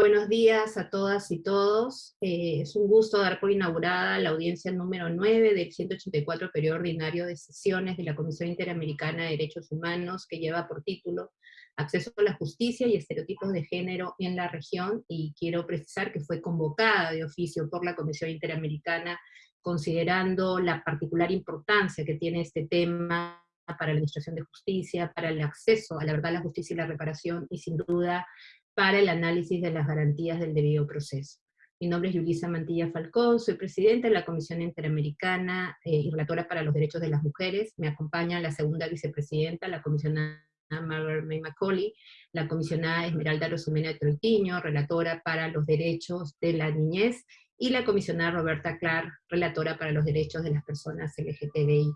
Buenos días a todas y todos. Eh, es un gusto dar por inaugurada la audiencia número 9 del 184 periodo ordinario de sesiones de la Comisión Interamericana de Derechos Humanos, que lleva por título Acceso a la Justicia y Estereotipos de Género en la Región, y quiero precisar que fue convocada de oficio por la Comisión Interamericana, considerando la particular importancia que tiene este tema para la administración de justicia, para el acceso a la verdad, la justicia y la reparación, y sin duda para el análisis de las garantías del debido proceso. Mi nombre es Yulisa Mantilla Falcón, soy presidenta de la Comisión Interamericana eh, y relatora para los derechos de las mujeres. Me acompaña la segunda vicepresidenta, la comisionada Margaret May Macaulay, la comisionada Esmeralda Rosumena Troitiño, relatora para los derechos de la niñez, y la comisionada Roberta Clark, relatora para los derechos de las personas LGTBI+.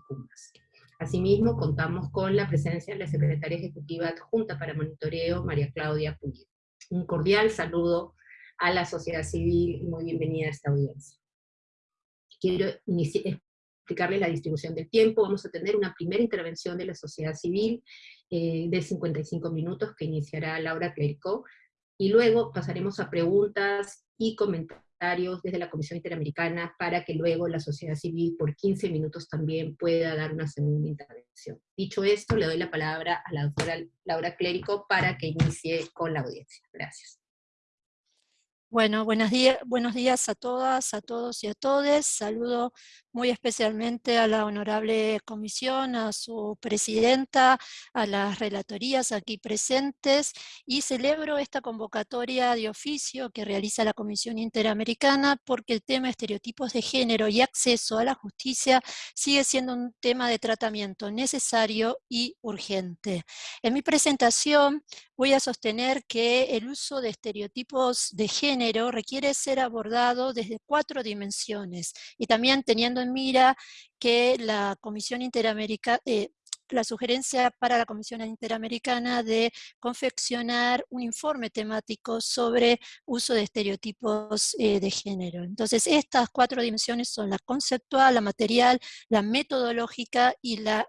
Asimismo, contamos con la presencia de la secretaria ejecutiva adjunta para monitoreo, María Claudia Pulido un cordial saludo a la sociedad civil y muy bienvenida a esta audiencia. Quiero explicarles la distribución del tiempo. Vamos a tener una primera intervención de la sociedad civil eh, de 55 minutos que iniciará Laura Clericó, y luego pasaremos a preguntas y comentarios desde la Comisión Interamericana para que luego la sociedad civil por 15 minutos también pueda dar una segunda intervención. Dicho esto, le doy la palabra a la doctora Laura Clérico para que inicie con la audiencia. Gracias. Bueno, buenos días, buenos días a todas, a todos y a todes. Saludo muy especialmente a la honorable comisión, a su presidenta, a las relatorías aquí presentes, y celebro esta convocatoria de oficio que realiza la Comisión Interamericana porque el tema estereotipos de género y acceso a la justicia sigue siendo un tema de tratamiento necesario y urgente. En mi presentación voy a sostener que el uso de estereotipos de género requiere ser abordado desde cuatro dimensiones, y también teniendo en mira que la Comisión Interamericana, eh, la sugerencia para la Comisión Interamericana de confeccionar un informe temático sobre uso de estereotipos eh, de género. Entonces, estas cuatro dimensiones son la conceptual, la material, la metodológica y la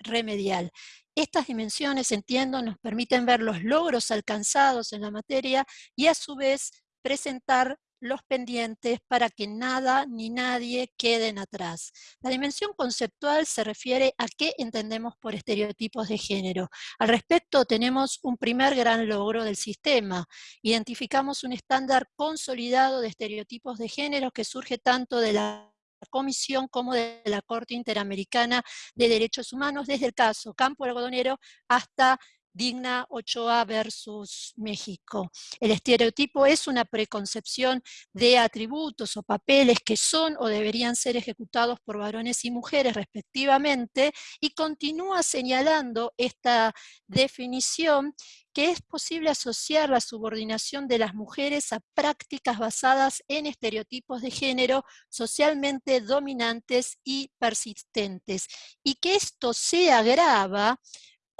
remedial. Estas dimensiones, entiendo, nos permiten ver los logros alcanzados en la materia y a su vez presentar los pendientes para que nada ni nadie queden atrás. La dimensión conceptual se refiere a qué entendemos por estereotipos de género. Al respecto tenemos un primer gran logro del sistema. Identificamos un estándar consolidado de estereotipos de género que surge tanto de la Comisión como de la Corte Interamericana de Derechos Humanos, desde el caso Campo Algodonero hasta Digna Ochoa versus México. El estereotipo es una preconcepción de atributos o papeles que son o deberían ser ejecutados por varones y mujeres respectivamente y continúa señalando esta definición que es posible asociar la subordinación de las mujeres a prácticas basadas en estereotipos de género socialmente dominantes y persistentes, y que esto se agrava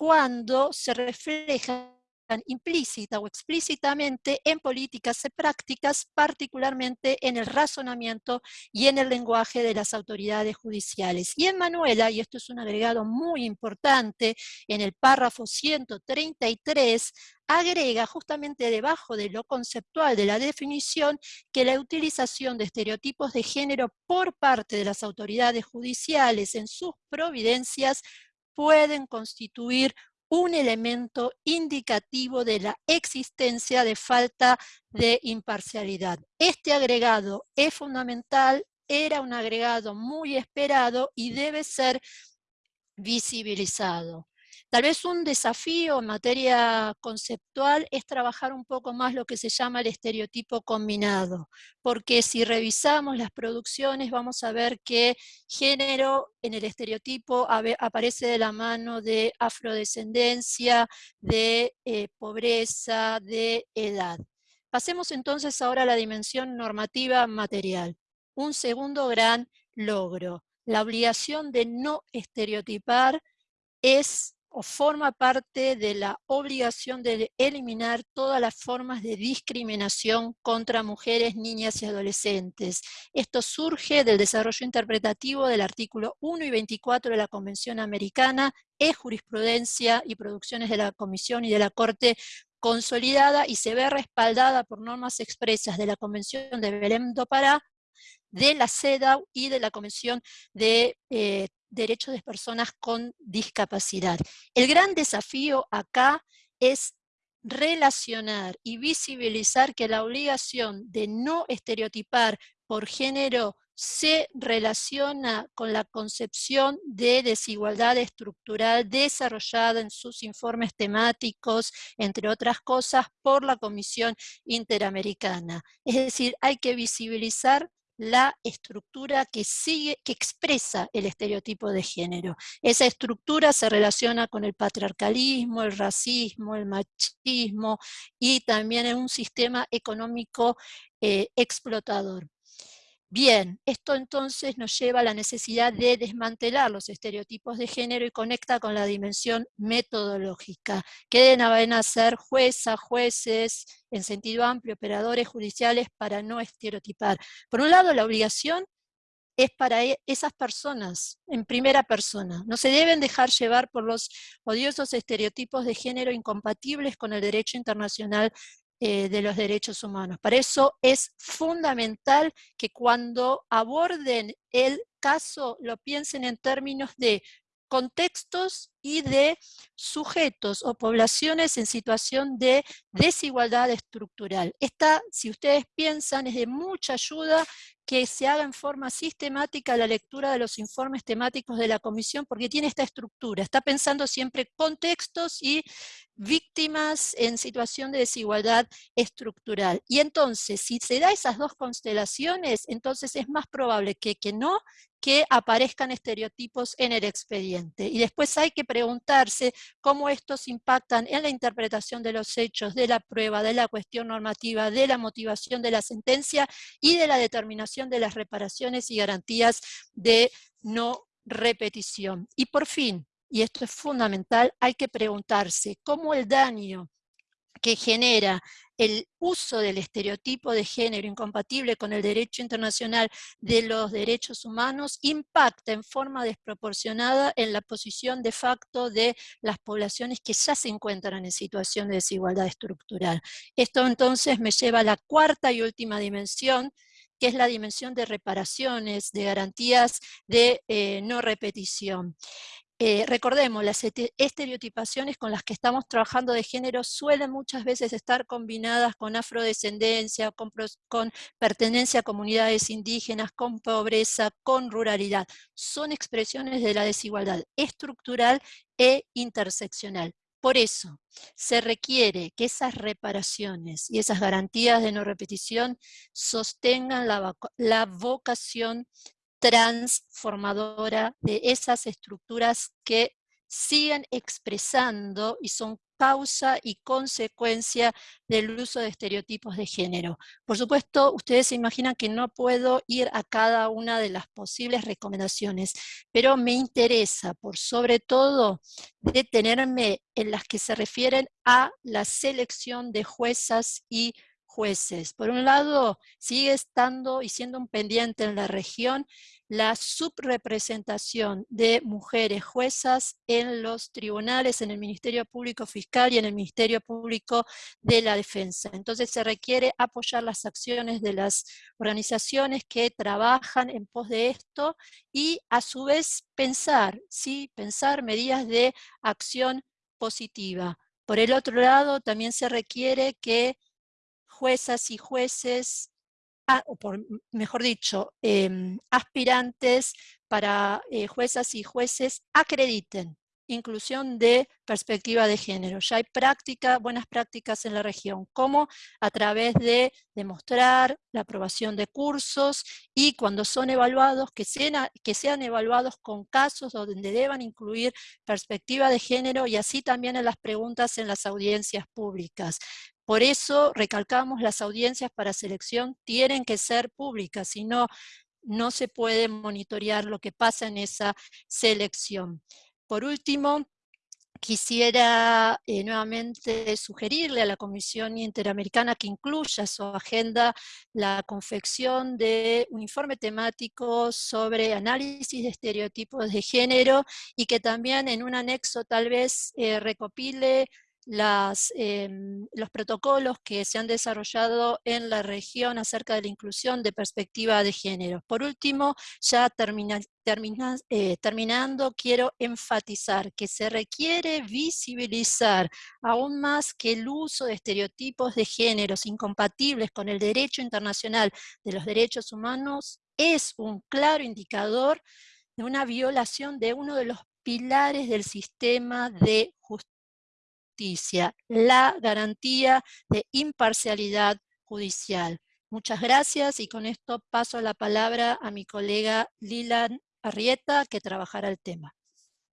cuando se reflejan implícita o explícitamente en políticas y prácticas, particularmente en el razonamiento y en el lenguaje de las autoridades judiciales. Y en Manuela, y esto es un agregado muy importante, en el párrafo 133, agrega justamente debajo de lo conceptual de la definición que la utilización de estereotipos de género por parte de las autoridades judiciales en sus providencias pueden constituir un elemento indicativo de la existencia de falta de imparcialidad. Este agregado es fundamental, era un agregado muy esperado y debe ser visibilizado. Tal vez un desafío en materia conceptual es trabajar un poco más lo que se llama el estereotipo combinado, porque si revisamos las producciones vamos a ver que género en el estereotipo aparece de la mano de afrodescendencia, de eh, pobreza, de edad. Pasemos entonces ahora a la dimensión normativa material. Un segundo gran logro, la obligación de no estereotipar es o forma parte de la obligación de eliminar todas las formas de discriminación contra mujeres, niñas y adolescentes. Esto surge del desarrollo interpretativo del artículo 1 y 24 de la Convención Americana, es jurisprudencia y producciones de la Comisión y de la Corte consolidada y se ve respaldada por normas expresas de la Convención de Belém do Pará, de la CEDAW y de la Convención de eh, Derechos de Personas con Discapacidad. El gran desafío acá es relacionar y visibilizar que la obligación de no estereotipar por género se relaciona con la concepción de desigualdad estructural desarrollada en sus informes temáticos, entre otras cosas, por la Comisión Interamericana. Es decir, hay que visibilizar la estructura que sigue, que expresa el estereotipo de género. Esa estructura se relaciona con el patriarcalismo, el racismo, el machismo y también en un sistema económico eh, explotador. Bien, esto entonces nos lleva a la necesidad de desmantelar los estereotipos de género y conecta con la dimensión metodológica. ¿Qué deben hacer juezas, jueces, en sentido amplio, operadores judiciales para no estereotipar? Por un lado, la obligación es para e, esas personas, en primera persona. No se deben dejar llevar por los odiosos estereotipos de género incompatibles con el derecho internacional eh, de los derechos humanos. Para eso es fundamental que cuando aborden el caso lo piensen en términos de contextos y de sujetos o poblaciones en situación de desigualdad estructural. Esta, si ustedes piensan, es de mucha ayuda que se haga en forma sistemática la lectura de los informes temáticos de la Comisión, porque tiene esta estructura, está pensando siempre contextos y víctimas en situación de desigualdad estructural. Y entonces, si se da esas dos constelaciones, entonces es más probable que, que no, que aparezcan estereotipos en el expediente. Y después hay que preguntarse cómo estos impactan en la interpretación de los hechos, de la prueba, de la cuestión normativa, de la motivación de la sentencia y de la determinación de las reparaciones y garantías de no repetición. Y por fin, y esto es fundamental, hay que preguntarse cómo el daño que genera el uso del estereotipo de género incompatible con el derecho internacional de los derechos humanos impacta en forma desproporcionada en la posición de facto de las poblaciones que ya se encuentran en situación de desigualdad estructural. Esto entonces me lleva a la cuarta y última dimensión, que es la dimensión de reparaciones, de garantías de eh, no repetición. Eh, recordemos, las estereotipaciones con las que estamos trabajando de género suelen muchas veces estar combinadas con afrodescendencia, con, pertenencia a comunidades indígenas, con pobreza, con ruralidad. Son expresiones de la desigualdad estructural e interseccional. Por eso, se requiere que esas reparaciones y esas garantías de no repetición sostengan la, la vocación transformadora de esas estructuras que siguen expresando y son causa y consecuencia del uso de estereotipos de género. Por supuesto, ustedes se imaginan que no puedo ir a cada una de las posibles recomendaciones, pero me interesa, por sobre todo, detenerme en las que se refieren a la selección de juezas y jueces. Por un lado, sigue estando y siendo un pendiente en la región la subrepresentación de mujeres juezas en los tribunales, en el Ministerio Público Fiscal y en el Ministerio Público de la Defensa. Entonces se requiere apoyar las acciones de las organizaciones que trabajan en pos de esto y a su vez pensar, ¿sí? pensar medidas de acción positiva. Por el otro lado, también se requiere que juezas y jueces, ah, o por, mejor dicho, em, aspirantes para eh, juezas y jueces acrediten inclusión de perspectiva de género. Ya hay práctica, buenas prácticas en la región, como a través de demostrar la aprobación de cursos y cuando son evaluados, que sean, que sean evaluados con casos donde deban incluir perspectiva de género y así también en las preguntas en las audiencias públicas. Por eso recalcamos las audiencias para selección tienen que ser públicas, si no, no se puede monitorear lo que pasa en esa selección. Por último, quisiera eh, nuevamente sugerirle a la Comisión Interamericana que incluya su agenda la confección de un informe temático sobre análisis de estereotipos de género y que también en un anexo tal vez eh, recopile em, los protocolos que se han desarrollado en la región acerca de la inclusión de perspectiva de género. Por último, ya eh, terminando, quiero enfatizar que se requiere visibilizar aún más que el uso de estereotipos de géneros incompatibles con el derecho internacional de los derechos humanos es un claro indicador de una violación de uno de los pilares del sistema de justicia la garantía de imparcialidad judicial. Muchas gracias y con esto paso la palabra a mi colega Lilan Arrieta que trabajará el tema.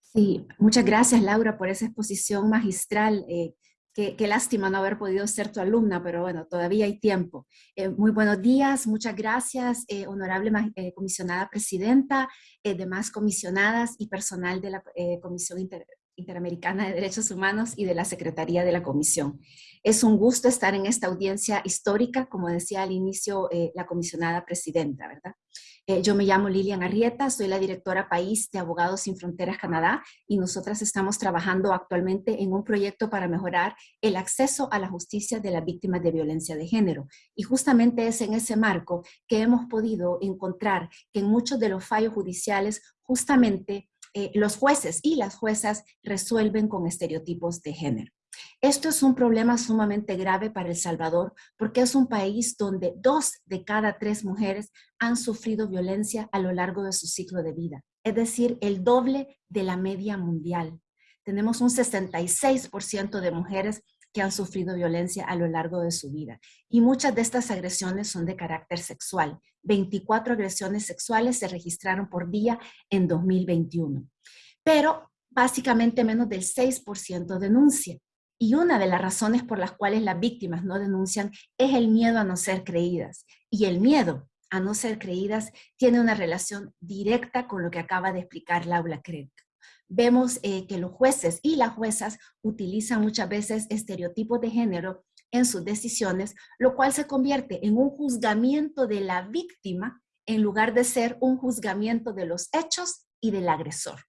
Sí, muchas gracias Laura por esa exposición magistral. Eh, qué, lástima no haber podido ser tu alumna, pero bueno, todavía hay tiempo. Eh, muy buenos días, muchas gracias, eh, honorable comisionada presidenta, demás comisionadas y personal de la Comisión Inter Interamericana de Derechos Humanos y de la Secretaría de la Comisión. Es un gusto estar en esta audiencia histórica, como decía al inicio eh, la comisionada presidenta, ¿verdad? Eh, yo me llamo Lilian Arrieta, soy la directora país de Abogados Sin Fronteras Canadá y nosotras estamos trabajando actualmente en un proyecto para mejorar el acceso a la justicia de las víctimas de violencia de género. Y justamente es en ese marco que hemos podido encontrar que en muchos de los fallos judiciales justamente eh, los jueces y las juezas resuelven con estereotipos de género. Esto es un problema sumamente grave para El Salvador porque es un país donde dos de cada tres mujeres han sufrido violencia a lo largo de su ciclo de vida, es decir, el doble de la media mundial. Tenemos un 66% de mujeres que han sufrido violencia a lo largo de su vida. Y muchas de estas agresiones son de carácter sexual. 24 agresiones sexuales se registraron por día en 2021. Pero básicamente menos del 6% denuncia. Y una de las razones por las cuales las víctimas no denuncian es el miedo a no ser creídas. Y el miedo a no ser creídas tiene una relación directa con lo que acaba de explicar Laura Craig vemos eh, que los jueces y las juezas utilizan muchas veces estereotipos de género en sus decisiones, lo cual se convierte en un juzgamiento de la víctima en lugar de ser un juzgamiento de los hechos y del agresor.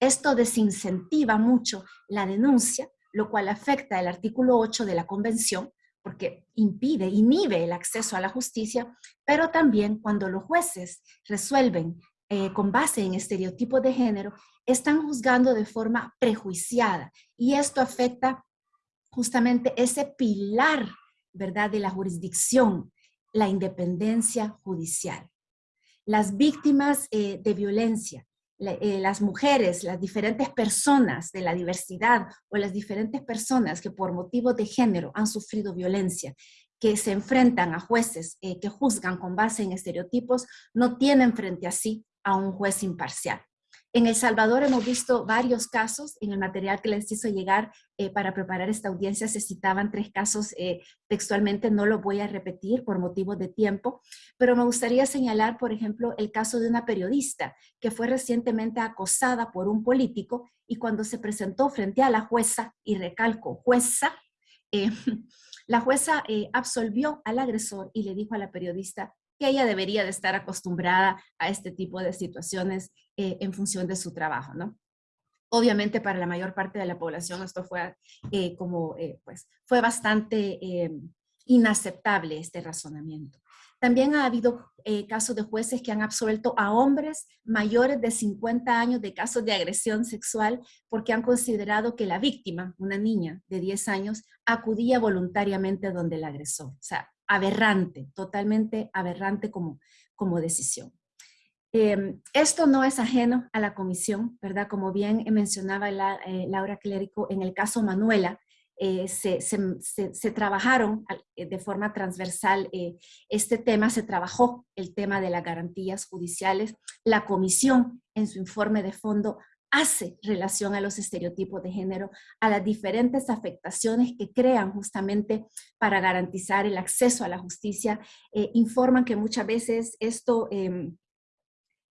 Esto desincentiva mucho la denuncia, lo cual afecta el artículo 8 de la Convención, porque impide, inhibe el acceso a la justicia, pero también cuando los jueces resuelven eh, con base en estereotipos de género, están juzgando de forma prejuiciada y esto afecta justamente ese pilar, ¿verdad?, de la jurisdicción, la independencia judicial. Las víctimas eh, de violencia, eh, las mujeres, las diferentes personas de la diversidad o las diferentes personas que por motivos de género han sufrido violencia, que se enfrentan a jueces que juzgan con base en estereotipos, no tienen frente a sí a un juez imparcial. En El Salvador hemos visto varios casos, en el material que les hizo llegar eh, para preparar esta audiencia se citaban tres casos eh, textualmente, no lo voy a repetir por motivos de tiempo, pero me gustaría señalar, por ejemplo, el caso de una periodista que fue recientemente acosada por un político y cuando se presentó frente a la jueza, y recalco, jueza, eh, la jueza absolvió al agresor y le dijo a la periodista que ella debería de estar acostumbrada a este tipo de situaciones eh, en función de su trabajo, ¿no? Obviamente para la mayor parte de la población esto fue eh, como, eh, pues, fue bastante inaceptable este razonamiento. También ha habido casos de jueces que han absuelto a hombres mayores de 50 años de casos de agresión sexual porque han considerado que la víctima, una niña de 10 años, acudía voluntariamente donde el agresor. O sea, aberrante, totalmente aberrante como, como decisión. Em, esto no es ajeno a la comisión, ¿verdad? Como bien mencionaba eh, Laura Clérico, en el caso Manuela, eh, se, trabajaron eh, de forma transversal este tema, se trabajó el tema de las garantías judiciales. La comisión en su informe de fondo hace relación a los estereotipos de género, a las diferentes afectaciones que crean justamente para garantizar el acceso a la justicia, informan que muchas veces esto em,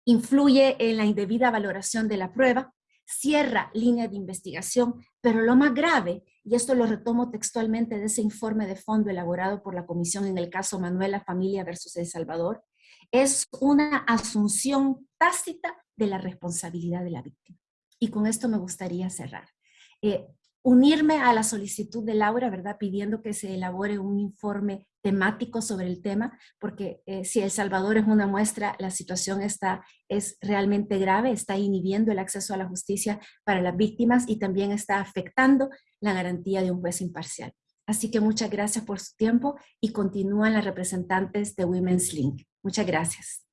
influye en la indebida valoración de la prueba, cierra línea de investigación, pero lo más grave, y esto lo retomo textualmente de ese informe de fondo elaborado por la comisión en el caso Manuela Familia versus El Salvador, es una asunción tácita de la responsabilidad de la víctima. Y con esto me gustaría cerrar. Eh, unirme a la solicitud de Laura, ¿verdad? Pidiendo que se elabore un informe temático sobre el tema, porque eh, si El Salvador es una muestra, la situación está, es realmente grave, está inhibiendo el acceso a la justicia para las víctimas y también está afectando la garantía de un juez imparcial. Así que muchas gracias por su tiempo y continúan las representantes de Women's Link. Muchas gracias.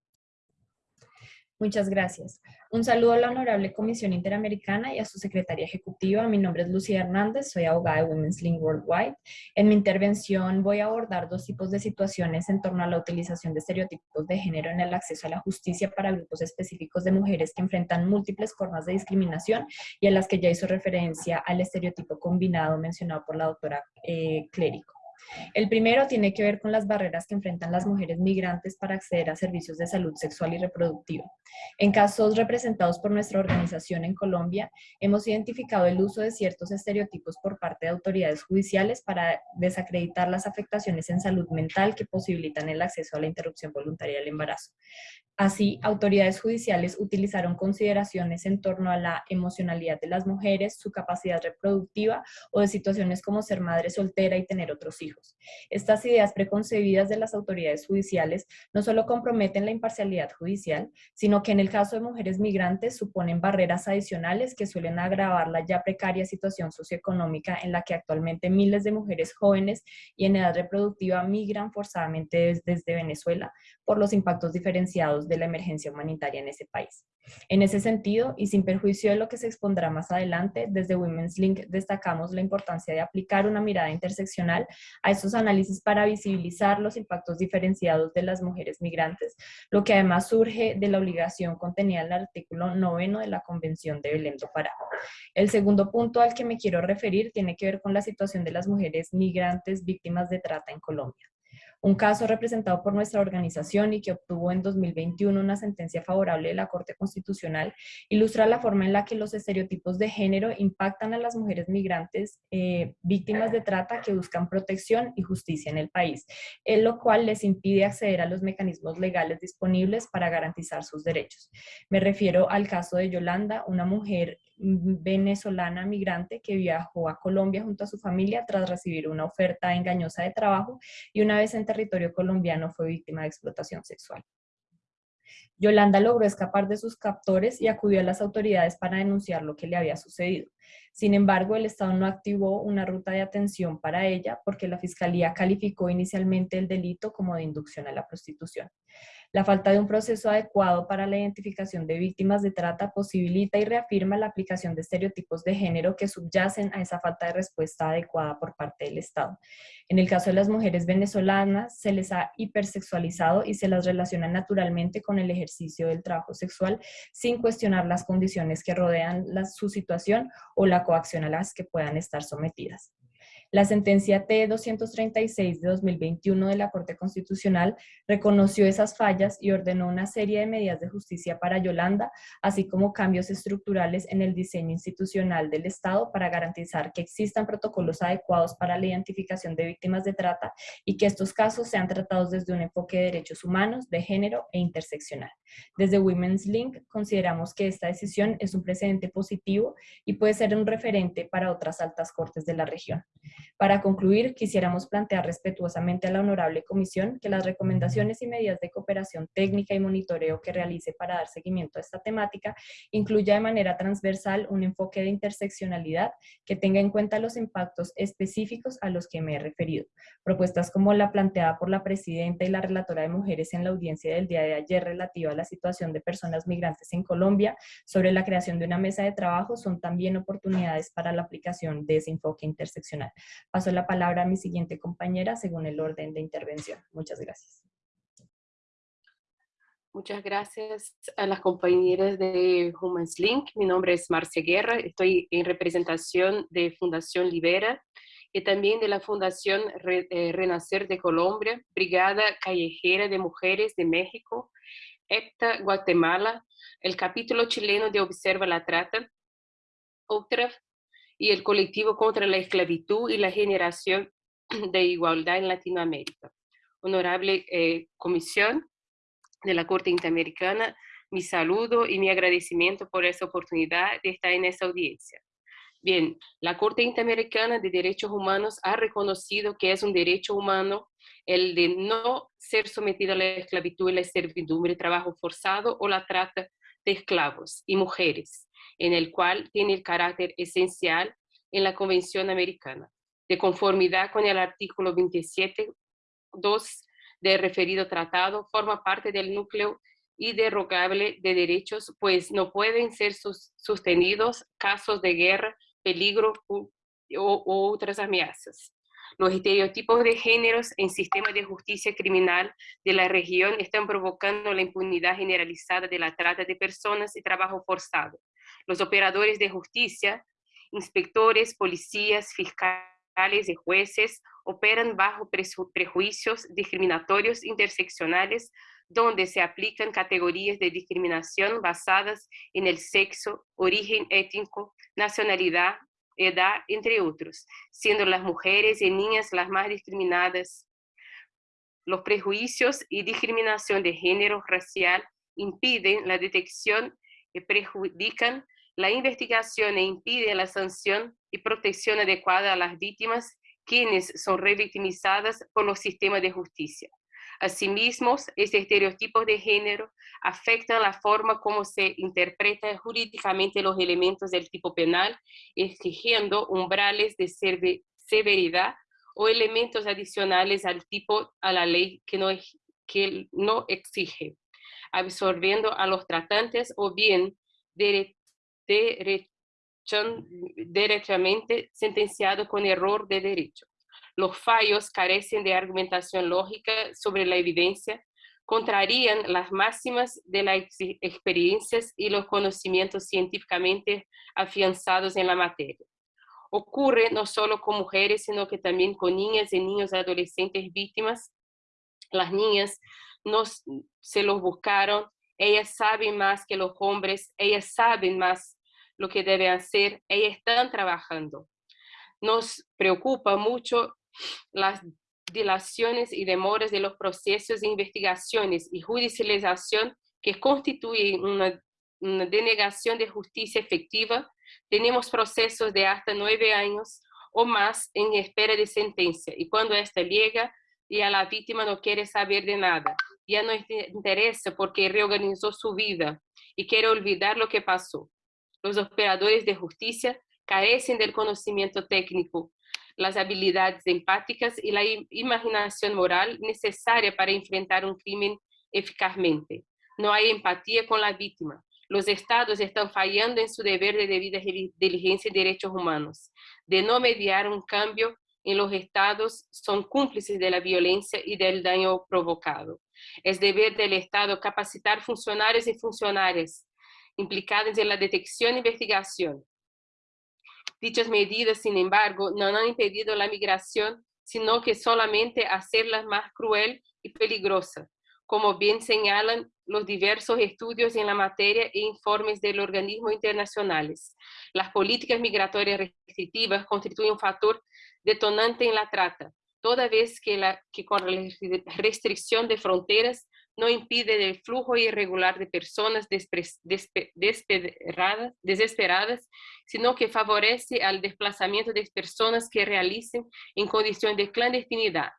Muchas gracias. Un saludo a la Honorable Comisión Interamericana y a su Secretaria Ejecutiva. Mi nombre es Lucía Hernández, soy abogada de Women's Link Worldwide. En mi intervención voy a abordar dos tipos de situaciones en torno a la utilización de estereotipos de género en el acceso a la justicia para grupos específicos de mujeres que enfrentan múltiples formas de discriminación y a las que ya hizo referencia al estereotipo combinado mencionado por la doctora eh, Clérico. El primero tiene que ver con las barreras que enfrentan las mujeres migrantes para acceder a servicios de salud sexual y reproductiva. En casos representados por nuestra organización en Colombia, hemos identificado el uso de ciertos estereotipos por parte de autoridades judiciales para desacreditar las afectaciones en salud mental que posibilitan el acceso a la interrupción voluntaria del embarazo. Así, autoridades judiciales utilizaron consideraciones en torno a la emocionalidad de las mujeres, su capacidad reproductiva o de situaciones como ser madre soltera y tener otros hijos. Estas ideas preconcebidas de las autoridades judiciales no solo comprometen la imparcialidad judicial, sino que en el caso de mujeres migrantes suponen barreras adicionales que suelen agravar la ya precaria situación socioeconómica en la que actualmente miles de mujeres jóvenes y en edad reproductiva migran forzadamente desde Venezuela por los impactos diferenciados de la emergencia humanitaria en ese país. En ese sentido, y sin perjuicio de lo que se expondrá más adelante, desde Women's Link destacamos la importancia de aplicar una mirada interseccional a estos análisis para visibilizar los impactos diferenciados de las mujeres migrantes, lo que además surge de la obligación contenida en el artículo noveno de la Convención de Belén do Pará. El segundo punto al que me quiero referir tiene que ver con la situación de las mujeres migrantes víctimas de trata en Colombia. Un caso representado por nuestra organización y que obtuvo en 2021 una sentencia favorable de la Corte Constitucional ilustra la forma en la que los estereotipos de género impactan a las mujeres migrantes eh, víctimas de trata que buscan protección y justicia en el país, en lo cual les impide acceder a los mecanismos legales disponibles para garantizar sus derechos. Me refiero al caso de Yolanda, una mujer venezolana migrante que viajó a Colombia junto a su familia tras recibir una oferta engañosa de trabajo y una vez territorio colombiano fue víctima de explotación sexual. Yolanda logró escapar de sus captores y acudió a las autoridades para denunciar lo que le había sucedido. Sin embargo, el Estado no activó una ruta de atención para ella porque la Fiscalía calificó inicialmente el delito como de inducción a la prostitución. La falta de un proceso adecuado para la identificación de víctimas de trata posibilita y reafirma la aplicación de estereotipos de género que subyacen a esa falta de respuesta adecuada por parte del Estado. En el caso de las mujeres venezolanas, se les ha hipersexualizado y se las relaciona naturalmente con el ejercicio del trabajo sexual sin cuestionar las condiciones que rodean su situación o la coacción a las que puedan estar sometidas. La sentencia T-236 de 2021 de la Corte Constitucional reconoció esas fallas y ordenó una serie de medidas de justicia para Yolanda, así como cambios estructurales en el diseño institucional del Estado para garantizar que existan protocolos adecuados para la identificación de víctimas de trata y que estos casos sean tratados desde un enfoque de derechos humanos, de género e interseccional. Desde Women's Link consideramos que esta decisión es un precedente positivo y puede ser un referente para otras altas cortes de la región. Para concluir, quisiéramos plantear respetuosamente a la Honorable Comisión que las recomendaciones y medidas de cooperación técnica y monitoreo que realice para dar seguimiento a esta temática incluya de manera transversal un enfoque de interseccionalidad que tenga en cuenta los impactos específicos a los que me he referido. Propuestas como la planteada por la Presidenta y la Relatora de Mujeres en la audiencia del día de ayer relativa a la situación de personas migrantes en Colombia sobre la creación de una mesa de trabajo son también oportunidades para la aplicación de ese enfoque interseccional. Paso la palabra a mi siguiente compañera según el orden de intervención. Muchas gracias. Muchas gracias a las compañeras de Humans Link. Mi nombre es Marcia Guerra. Estoy en representación de Fundación Libera y también de la Fundación eh, Renacer de Colombia, Brigada Callejera de Mujeres de México, EPTA Guatemala, el capítulo chileno de Observa la Trata, OCTRAF y el colectivo contra la esclavitud y la generación de igualdad en Latinoamérica. Honorable eh, Comisión de la Corte Interamericana, mi saludo y mi agradecimiento por esta oportunidad de estar en esta audiencia. Bien, la Corte Interamericana de Derechos Humanos ha reconocido que es un derecho humano el de no ser sometido a la esclavitud y la servidumbre, trabajo forzado o la trata de esclavos y mujeres, en el cual tiene el carácter esencial en la Convención Americana, de conformidad con el artículo 27.2 del referido tratado, forma parte del núcleo derogable de derechos, pues no pueden ser sostenidos casos de guerra, peligro u, otras amenazas. Los estereotipos de géneros en sistemas de justicia criminal de la región están provocando la impunidad generalizada de la trata de personas y trabajo forzado. Los operadores de justicia, inspectores, policías, fiscales y jueces operan bajo prejuicios discriminatorios interseccionales donde se aplican categorías de discriminación basadas en el sexo, origen étnico, nacionalidad, edad, entre otros, siendo las mujeres y niñas las más discriminadas. Los prejuicios y discriminación de género racial impiden la detección y perjudican la investigación e impiden la sanción y protección adecuada a las víctimas, quienes son revictimizadas por los sistemas de justicia. Asimismo, estos estereotipos de género afectan la forma como se interpretan jurídicamente los elementos del tipo penal, exigiendo umbrales de severidad o elementos adicionales al tipo a la ley que no, que no exige, absorbiendo a los tratantes o bien derechamente sentenciados con error de derecho. Los fallos carecen de argumentación lógica sobre la evidencia, contrarían las máximas de las experiencias y los conocimientos científicamente afianzados en la materia. Ocurre no solo con mujeres, sino que también con niñas y niños adolescentes víctimas. Las niñas no se los buscaron, ellas saben más que los hombres, ellas saben más lo que deben hacer, ellas están trabajando. Nos preocupa mucho las dilaciones y demoras de los procesos de investigaciones y judicialización que constituyen una, denegación de justicia efectiva, tenemos procesos de hasta nueve años o más en espera de sentencia y cuando esta llega a la víctima no quiere saber de nada, ya no interesa porque reorganizó su vida y quiere olvidar lo que pasó. Los operadores de justicia carecen del conocimiento técnico las habilidades empáticas y la imaginación moral necesaria para enfrentar un crimen eficazmente. No hay empatía con la víctima. Los estados están fallando en su deber de debida diligencia y derechos humanos. De no mediar un cambio en los estados, son cómplices de la violencia y del daño provocado. Es deber del Estado capacitar funcionarios y funcionarias implicados en la detección e investigación, Dichas medidas, sin embargo, no han impedido la migración, sino que solamente hacerla más cruel y peligrosa, como bien señalan los diversos estudios en la materia e informes de los organismos internacionales. Las políticas migratorias restrictivas constituyen un factor detonante en la trata, toda vez que, la, restricción de fronteras no impide el flujo irregular de personas desesperadas, sino que favorece al desplazamiento de personas que realicen en condiciones de clandestinidad.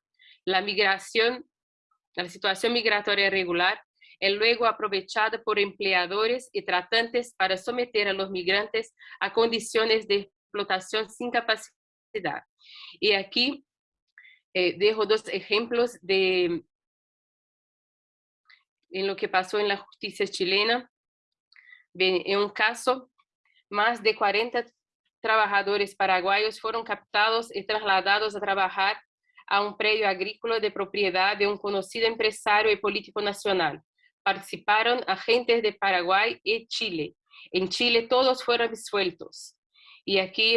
La migración, la situación migratoria irregular es luego aprovechada por empleadores y tratantes para someter a los migrantes a condiciones de explotación sin capacidad. Y aquí eh, dejo dos ejemplos de en lo que pasó en la justicia chilena. En un caso, más de 40 trabajadores paraguayos fueron captados y trasladados a trabajar a un predio agrícola de propiedad de un conocido empresario y político nacional. Participaron agentes de Paraguay y Chile. En Chile todos fueron disueltos. Y aquí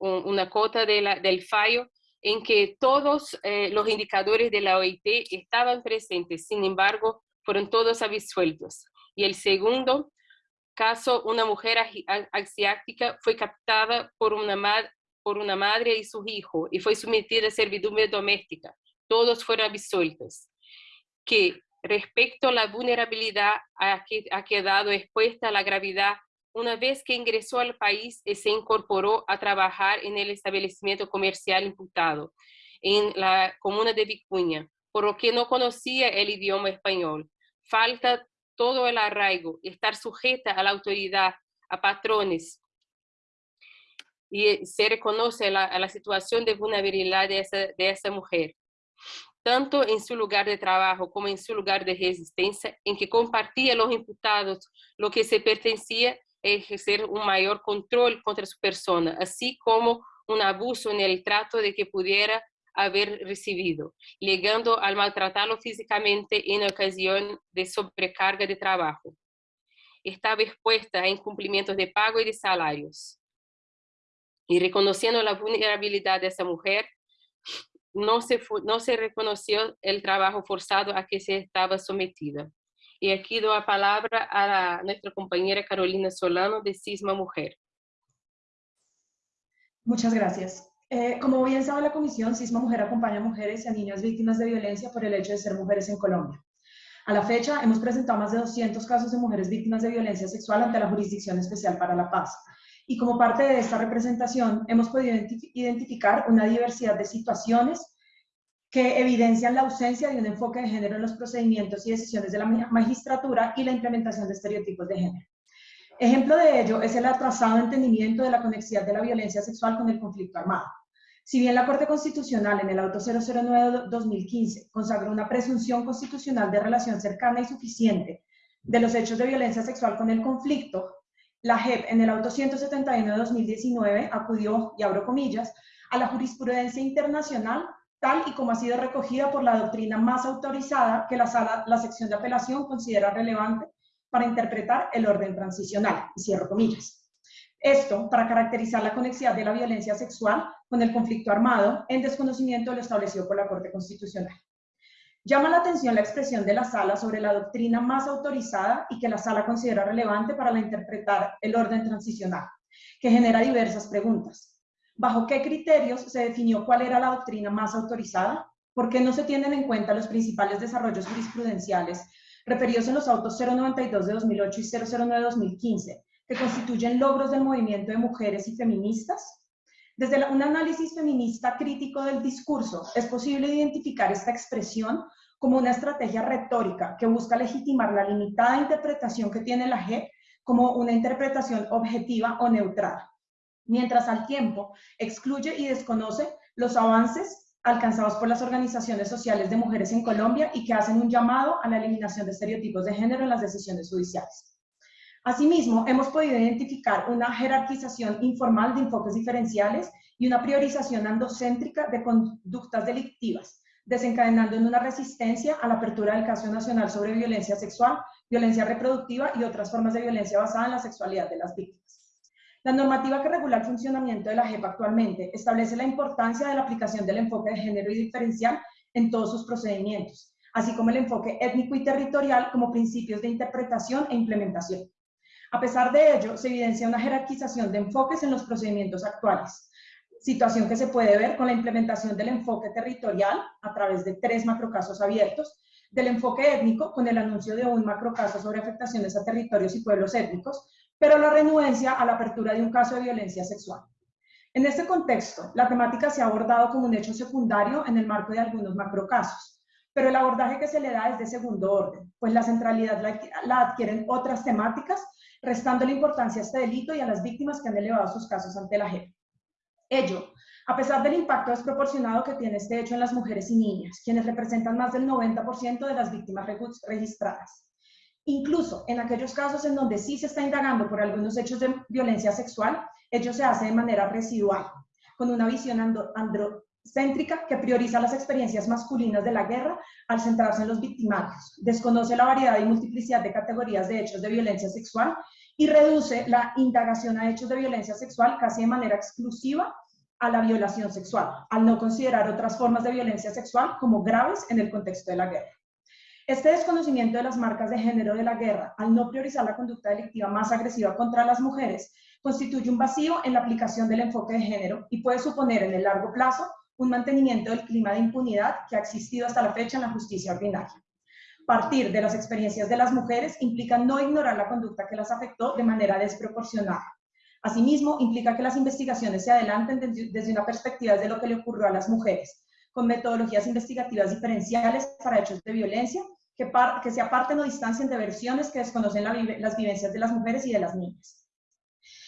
una cota del fallo en que todos eh, los indicadores de la OIT estaban presentes, sin embargo, fueron todos absueltos. Y el segundo caso, una mujer asiática fue captada por una, por una madre y su hijo y fue sometida a servidumbre doméstica. Todos fueron absueltos. Que respecto a la vulnerabilidad a ha quedado expuesta la gravedad una vez que ingresó al país y se incorporó a trabajar en el establecimiento comercial imputado en la comuna de Vicuña, por lo que no conocía el idioma español. Falta todo el arraigo, estar sujeta a la autoridad, a patrones, y se reconoce la, la situación de vulnerabilidad de esa, de esa mujer, tanto en su lugar de trabajo como en su lugar de resistencia, en que compartía los imputados lo que se pertenecía ejercer un mayor control contra su persona, así como un abuso en el trato de que pudiera haber recibido, llegando al maltratarlo físicamente en ocasión de sobrecarga de trabajo. Estaba expuesta a incumplimientos de pago y de salarios. Y reconociendo la vulnerabilidad de esa mujer, no se, no se reconoció el trabajo forzado a que se estaba sometida. Y aquí doy la palabra a nuestra compañera Carolina Solano de Cisma Mujer. Muchas gracias. Eh, como bien sabe la Comisión, Cisma Mujer acompaña a mujeres y a niñas víctimas de violencia por el hecho de ser mujeres en Colombia. A la fecha, hemos presentado más de 200 casos de mujeres víctimas de violencia sexual ante la Jurisdicción Especial para la Paz. Y como parte de esta representación, hemos podido identificar una diversidad de situaciones que evidencian la ausencia de un enfoque de género en los procedimientos y decisiones de la magistratura y la implementación de estereotipos de género. Ejemplo de ello es el atrasado entendimiento de la conexidad de la violencia sexual con el conflicto armado. Si bien la Corte Constitucional en el auto 009-2015 consagró una presunción constitucional de relación cercana y suficiente de los hechos de violencia sexual con el conflicto, la JEP en el auto 171-2019 acudió, y abro comillas, a la jurisprudencia internacional tal y como ha sido recogida por la doctrina más autorizada que la, sala, la sección de apelación considera relevante para interpretar el orden transicional, y cierro comillas. Esto para caracterizar la conexidad de la violencia sexual con el conflicto armado en desconocimiento de lo establecido por la Corte Constitucional. Llama la atención la expresión de la sala sobre la doctrina más autorizada y que la sala considera relevante para la interpretar el orden transicional, que genera diversas preguntas. ¿Bajo qué criterios se definió cuál era la doctrina más autorizada? ¿Por qué no se tienen en cuenta los principales desarrollos jurisprudenciales referidos en los autos 092 de 2008 y 009 de 2015, que constituyen logros del movimiento de mujeres y feministas? Desde un análisis feminista crítico del discurso, es posible identificar esta expresión como una estrategia retórica que busca legitimar la limitada interpretación que tiene la G como una interpretación objetiva o neutral, mientras al tiempo excluye y desconoce los avances alcanzados por las organizaciones sociales de mujeres en Colombia y que hacen un llamado a la eliminación de estereotipos de género en las decisiones judiciales. Asimismo, hemos podido identificar una jerarquización informal de enfoques diferenciales y una priorización andocéntrica de conductas delictivas, desencadenando en una resistencia a la apertura del caso nacional sobre violencia sexual, violencia reproductiva y otras formas de violencia basada en la sexualidad de las víctimas. La normativa que regula el funcionamiento de la JEP actualmente establece la importancia de la aplicación del enfoque de género y diferencial en todos sus procedimientos, así como el enfoque étnico y territorial como principios de interpretación e implementación. A pesar de ello, se evidencia una jerarquización de enfoques en los procedimientos actuales, situación que se puede ver con la implementación del enfoque territorial a través de tres macrocasos abiertos, del enfoque étnico con el anuncio de un macrocaso sobre afectaciones a territorios y pueblos étnicos, pero la renuencia a la apertura de un caso de violencia sexual. En este contexto, la temática se ha abordado como un hecho secundario en el marco de algunos macrocasos, pero el abordaje que se le da es de segundo orden, pues la centralidad la adquieren otras temáticas restando la importancia a este delito y a las víctimas que han elevado sus casos ante la JEP. Ello, a pesar del impacto desproporcionado que tiene este hecho en las mujeres y niñas, quienes representan más del 90% de las víctimas registradas. Incluso en aquellos casos en donde sí se está indagando por algunos hechos de violencia sexual, ello se hace de manera residual, con una visión andro céntrica que prioriza las experiencias masculinas de la guerra al centrarse en los victimarios, desconoce la variedad y multiplicidad de categorías de hechos de violencia sexual y reduce la indagación a hechos de violencia sexual casi de manera exclusiva a la violación sexual, al no considerar otras formas de violencia sexual como graves en el contexto de la guerra. Este desconocimiento de las marcas de género de la guerra, al no priorizar la conducta delictiva más agresiva contra las mujeres, constituye un vacío en la aplicación del enfoque de género y puede suponer en el largo plazo un mantenimiento del clima de impunidad que ha existido hasta la fecha en la justicia ordinaria. Partir de las experiencias de las mujeres implica no ignorar la conducta que las afectó de manera desproporcionada. Asimismo, implica que las investigaciones se adelanten desde una perspectiva de lo que le ocurrió a las mujeres, con metodologías investigativas diferenciales para hechos de violencia que, que se aparten o distancien de versiones que desconocen las vivencias de las mujeres y de las niñas.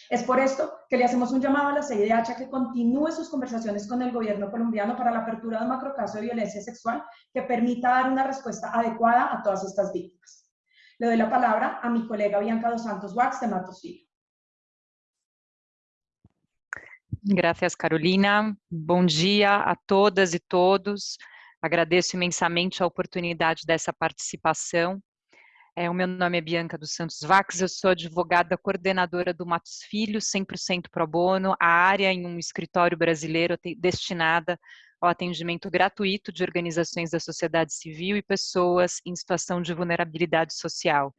Es por esto que le hacemos un llamado a la CIDH a que continúe sus conversaciones con el gobierno colombiano para la apertura de un macrocaso de violencia sexual que permita dar una respuesta adecuada a todas estas víctimas. Le doy la palabra a mi colega Bianca dos Santos Wax de Matos. Gracias, Carolina. Bom dia a todas e todos. Agradeço imensamente a oportunidade dessa participação. É, o meu nome é Bianca dos Santos Vax, eu sou advogada coordenadora do Matos Filho, 100% pro bono, a área em um escritório brasileiro destinada ao atendimento gratuito de organizações da sociedade civil e pessoas em situação de vulnerabilidade social.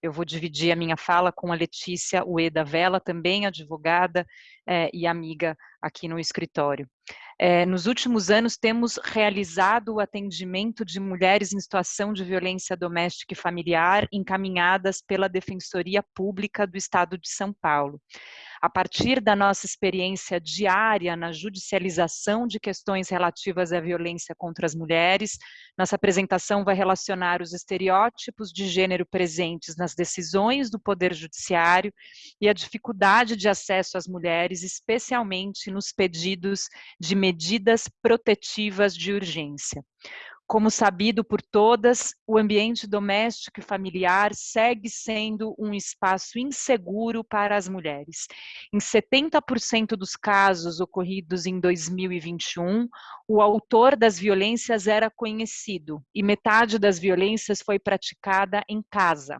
Eu vou dividir a minha fala com a Letícia Ueda Vela, também advogada é, e amiga aqui no escritório. É, nos últimos anos, temos realizado o atendimento de mulheres em situação de violência doméstica e familiar encaminhadas pela Defensoria Pública do Estado de São Paulo a partir da nossa experiência diária na judicialização de questões relativas à violência contra as mulheres, nossa apresentação vai relacionar os estereótipos de gênero presentes nas decisões do Poder Judiciário e a dificuldade de acesso às mulheres, especialmente nos pedidos de medidas protetivas de urgência. Como sabido por todas, o ambiente doméstico e familiar segue sendo um espaço inseguro para as mulheres. Em 70% dos casos ocorridos em 2021, o autor das violências era conhecido e metade das violências foi praticada em casa.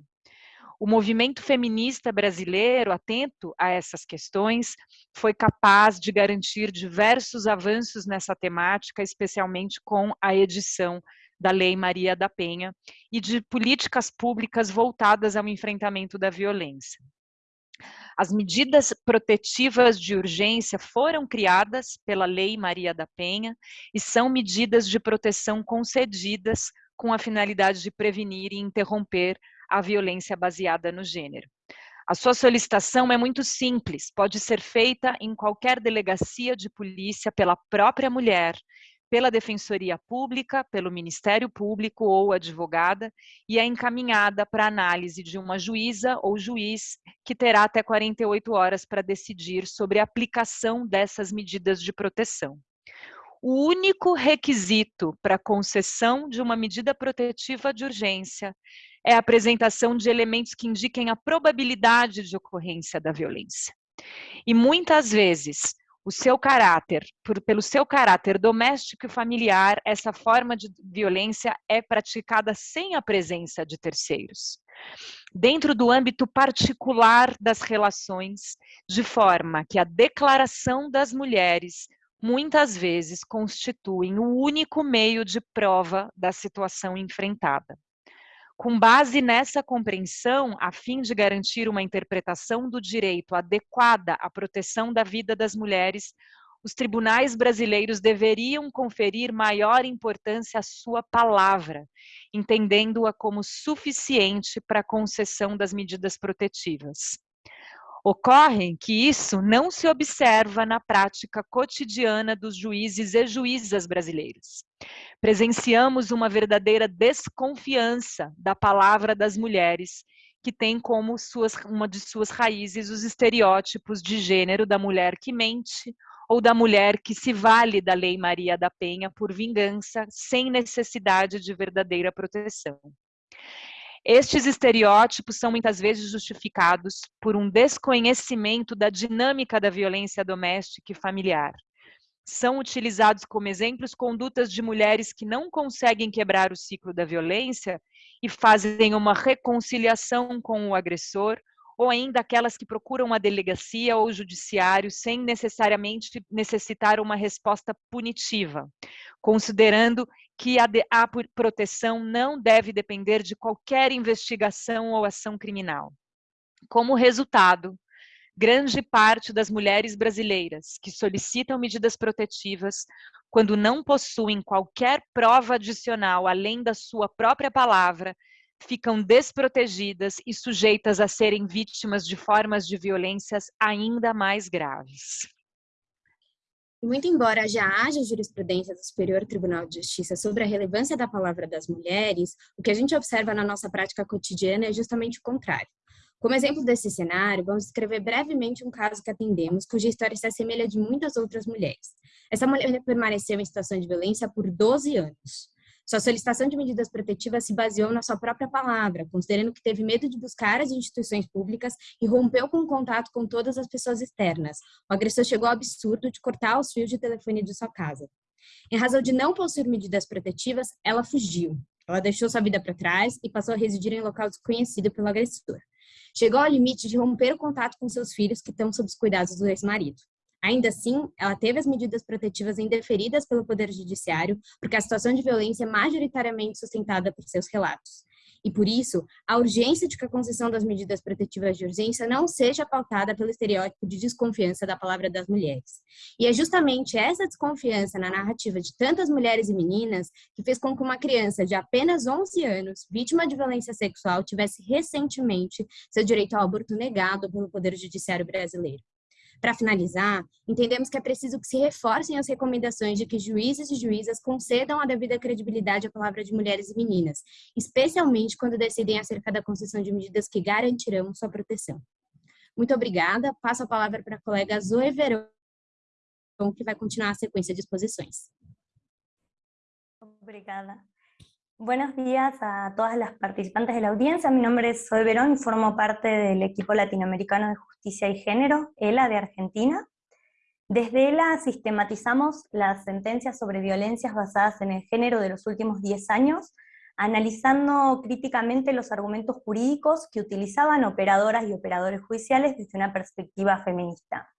O movimento feminista brasileiro, atento a essas questões, foi capaz de garantir diversos avanços nessa temática, especialmente com a edição da Lei Maria da Penha e de políticas públicas voltadas ao enfrentamento da violência. As medidas protetivas de urgência foram criadas pela Lei Maria da Penha e são medidas de proteção concedidas com a finalidade de prevenir e interromper a violência baseada no gênero. A sua solicitação é muito simples, pode ser feita em qualquer delegacia de polícia pela própria mulher, pela Defensoria Pública, pelo Ministério Público ou advogada e é encaminhada para análise de uma juíza ou juiz que terá até 48 horas para decidir sobre a aplicação dessas medidas de proteção. O único requisito para concessão de uma medida protetiva de urgência é a apresentação de elementos que indiquem a probabilidade de ocorrência da violência. E muitas vezes, o seu caráter, por, pelo seu caráter doméstico e familiar, essa forma de violência é praticada sem a presença de terceiros. Dentro do âmbito particular das relações, de forma que a declaração das mulheres muitas vezes constituem o único meio de prova da situação enfrentada. Com base nessa compreensão, a fim de garantir uma interpretação do direito adequada à proteção da vida das mulheres, os tribunais brasileiros deveriam conferir maior importância à sua palavra, entendendo-a como suficiente para a concessão das medidas protetivas. Ocorre que isso não se observa na prática cotidiana dos juízes e juízas brasileiros. Presenciamos uma verdadeira desconfiança da palavra das mulheres, que tem como suas, uma de suas raízes os estereótipos de gênero da mulher que mente ou da mulher que se vale da Lei Maria da Penha por vingança, sem necessidade de verdadeira proteção. Estes estereótipos são muitas vezes justificados por um desconhecimento da dinâmica da violência doméstica e familiar. São utilizados como exemplos condutas de mulheres que não conseguem quebrar o ciclo da violência e fazem uma reconciliação com o agressor, ou ainda aquelas que procuram a delegacia ou o judiciário sem necessariamente necessitar uma resposta punitiva, considerando que a, de, a proteção não deve depender de qualquer investigação ou ação criminal. Como resultado, grande parte das mulheres brasileiras que solicitam medidas protetivas quando não possuem qualquer prova adicional além da sua própria palavra, ficam desprotegidas e sujeitas a serem vítimas de formas de violências ainda mais graves. Muito embora já haja jurisprudência do Superior Tribunal de Justiça sobre a relevância da palavra das mulheres, o que a gente observa na nossa prática cotidiana é justamente o contrário. Como exemplo desse cenário, vamos descrever brevemente um caso que atendemos, cuja história se assemelha de muitas outras mulheres. Essa mulher permaneceu em situação de violência por 12 anos. Sua solicitação de medidas protetivas se baseou na sua própria palavra, considerando que teve medo de buscar as instituições públicas e rompeu com o contato com todas as pessoas externas. O agressor chegou ao absurdo de cortar os fios de telefone de sua casa. Em razão de não possuir medidas protetivas, ela fugiu. Ela deixou sua vida para trás e passou a residir em local desconhecido pelo agressor. Chegou ao limite de romper o contato com seus filhos que estão sob os cuidados do ex-marido. Ainda assim, ela teve as medidas protetivas indeferidas pelo Poder Judiciário, porque a situação de violência é majoritariamente sustentada por seus relatos. E por isso, a urgência de que a concessão das medidas protetivas de urgência não seja pautada pelo estereótipo de desconfiança da palavra das mulheres. E é justamente essa desconfiança na narrativa de tantas mulheres e meninas que fez com que uma criança de apenas 11 anos, vítima de violência sexual, tivesse recentemente seu direito ao aborto negado pelo Poder Judiciário brasileiro. Para finalizar, entendemos que é preciso que se reforcem as recomendações de que juízes e juízas concedam a devida credibilidade à palavra de mulheres e meninas, especialmente quando decidem acerca da concessão de medidas que garantirão sua proteção. Muito obrigada. Passo a palavra para a colega Zoe Verão, que vai continuar a sequência de exposições. Obrigada. Buenos días a todas las participantes de la audiencia. Mi nombre es Zoe Verón y formo parte del equipo latinoamericano de justicia y género, ELA de Argentina. Desde ELA sistematizamos las sentencias sobre violencias basadas en el género de los últimos 10 años, analizando críticamente los argumentos jurídicos que utilizaban operadoras y operadores judiciales desde una perspectiva feminista.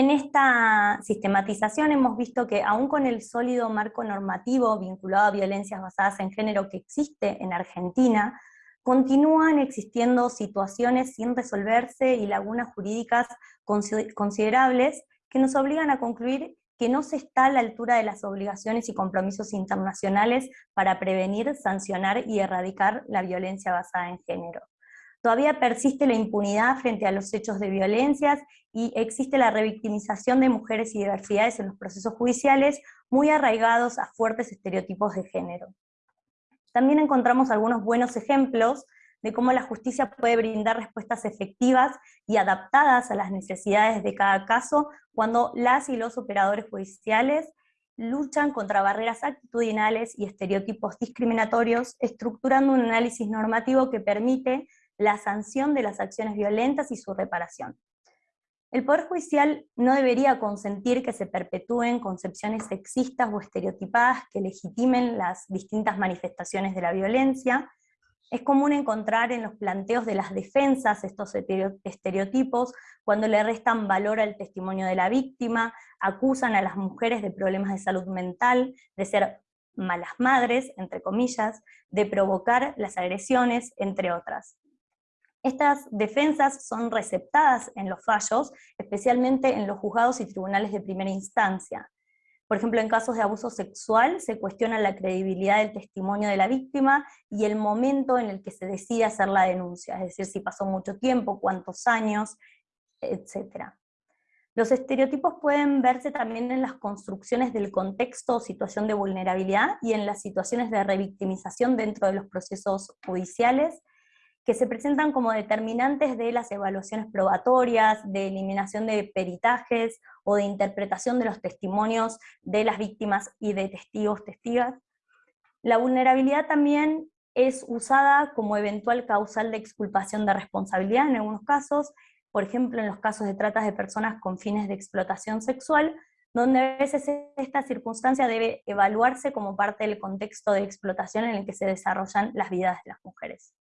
En esta sistematización hemos visto que aún con el sólido marco normativo vinculado a violencias basadas en género que existe en Argentina, continúan existiendo situaciones sin resolverse y lagunas jurídicas considerables que nos obligan a concluir que no se está a la altura de las obligaciones y compromisos internacionales para prevenir, sancionar y erradicar la violencia basada en género. Todavía persiste la impunidad frente a los hechos de violencias y existe la revictimización de mujeres y diversidades en los procesos judiciales muy arraigados a fuertes estereotipos de género. También encontramos algunos buenos ejemplos de cómo la justicia puede brindar respuestas efectivas y adaptadas a las necesidades de cada caso cuando las y los operadores judiciales luchan contra barreras actitudinales y estereotipos discriminatorios, estructurando un análisis normativo que permite la sanción de las acciones violentas y su reparación. El Poder Judicial no debería consentir que se perpetúen concepciones sexistas o estereotipadas que legitimen las distintas manifestaciones de la violencia. Es común encontrar en los planteos de las defensas estos estereotipos cuando le restan valor al testimonio de la víctima, acusan a las mujeres de problemas de salud mental, de ser malas madres, entre comillas, de provocar las agresiones, entre otras. Estas defensas son receptadas en los fallos, especialmente en los juzgados y tribunales de primera instancia. Por ejemplo, en casos de abuso sexual se cuestiona la credibilidad del testimonio de la víctima y el momento en el que se decide hacer la denuncia, es decir, si pasó mucho tiempo, cuántos años, etc. Los estereotipos pueden verse también en las construcciones del contexto o situación de vulnerabilidad y en las situaciones de revictimización dentro de los procesos judiciales, que se presentan como determinantes de las evaluaciones probatorias, de eliminación de peritajes o de interpretación de los testimonios de las víctimas y de testigos, testigas. La vulnerabilidad también es usada como eventual causal de exculpación de responsabilidad en algunos casos, por ejemplo en los casos de tratas de personas con fines de explotación sexual, donde a veces esta circunstancia debe evaluarse como parte del contexto de explotación en el que se desarrollan las vidas de las mujeres.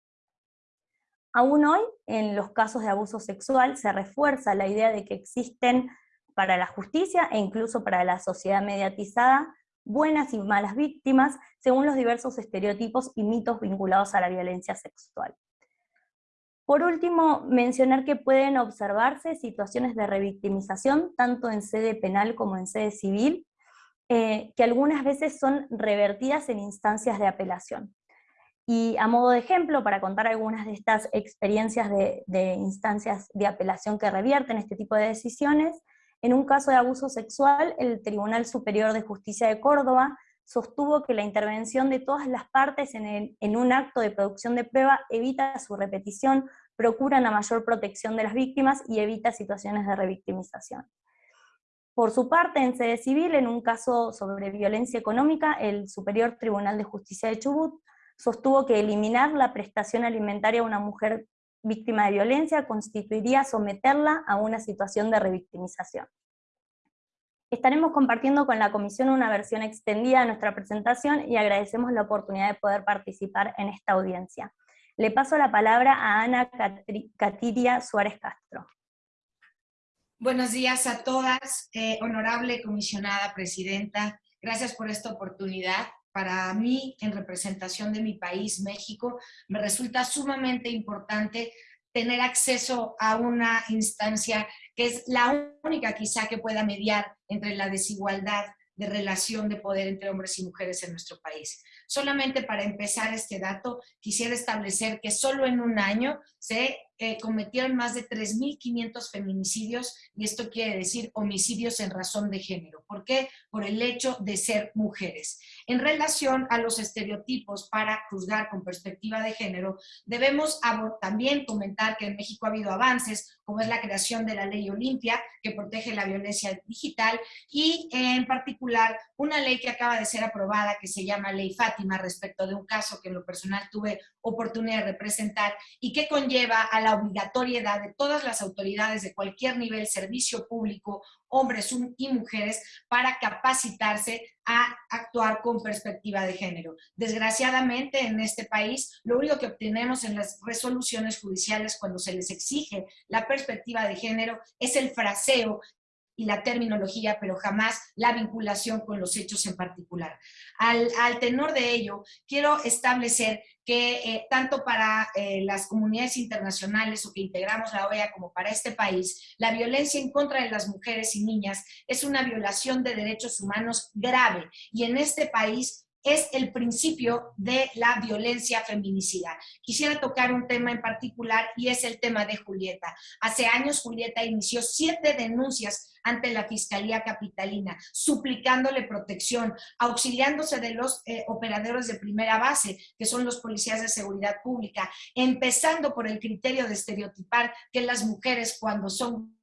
Aún hoy, en los casos de abuso sexual, se refuerza la idea de que existen para la justicia e incluso para la sociedad mediatizada buenas y malas víctimas según los diversos estereotipos y mitos vinculados a la violencia sexual. Por último, mencionar que pueden observarse situaciones de revictimización tanto en sede penal como en sede civil, eh, que algunas veces son revertidas en instancias de apelación. Y a modo de ejemplo, para contar algunas de estas experiencias de, instancias de apelación que revierten este tipo de decisiones, en un caso de abuso sexual, el Tribunal Superior de Justicia de Córdoba sostuvo que la intervención de todas las partes en, un acto de producción de prueba evita su repetición, procura una mayor protección de las víctimas y evita situaciones de revictimización. Por su parte, en sede civil, en un caso sobre violencia económica, el Superior Tribunal de Justicia de Chubut sostuvo que eliminar la prestación alimentaria a una mujer víctima de violencia constituiría someterla a una situación de revictimización. Estaremos compartiendo con la comisión una versión extendida de nuestra presentación y agradecemos la oportunidad de poder participar en esta audiencia. Le paso la palabra a Ana Catiria Suárez Castro. Buenos días a todas, eh, honorable comisionada presidenta, gracias por esta oportunidad. Para mí, en representación de mi país, México, me resulta sumamente importante tener acceso a una instancia que es la única quizá que pueda mediar entre la desigualdad de relación de poder entre hombres y mujeres en nuestro país. Solamente para empezar este dato, quisiera establecer que solo en un año se eh, cometieron más de 3.500 feminicidios y esto quiere decir homicidios en razón de género. ¿Por qué? Por el hecho de ser mujeres. En relación a los estereotipos para juzgar con perspectiva de género, debemos también comentar que en México ha habido avances, como es la creación de la ley Olimpia, que protege la violencia digital, y en particular una ley que acaba de ser aprobada, que se llama Ley Fátima, respecto de un caso que en lo personal tuve oportunidad de representar, y que conlleva a la obligatoriedad de todas las autoridades de cualquier nivel, servicio público, hombres y mujeres, para capacitarse a actuar con perspectiva de género. Desgraciadamente, en este país, lo único que obtenemos en las resoluciones judiciales cuando se les exige la perspectiva de género es el fraseo y la terminología, pero jamás la vinculación con los hechos en particular. Al, tenor de ello, quiero establecer que eh, tanto para eh, las comunidades internacionales o que integramos la OEA como para este país, la violencia en contra de las mujeres y niñas es una violación de derechos humanos grave y en este país es el principio de la violencia feminicida. Quisiera tocar un tema en particular y es el tema de Julieta. Hace años Julieta inició siete denuncias ante la Fiscalía Capitalina, suplicándole protección, auxiliándose de los eh, operadores de primera base, que son los policías de seguridad pública, empezando por el criterio de estereotipar que las mujeres cuando son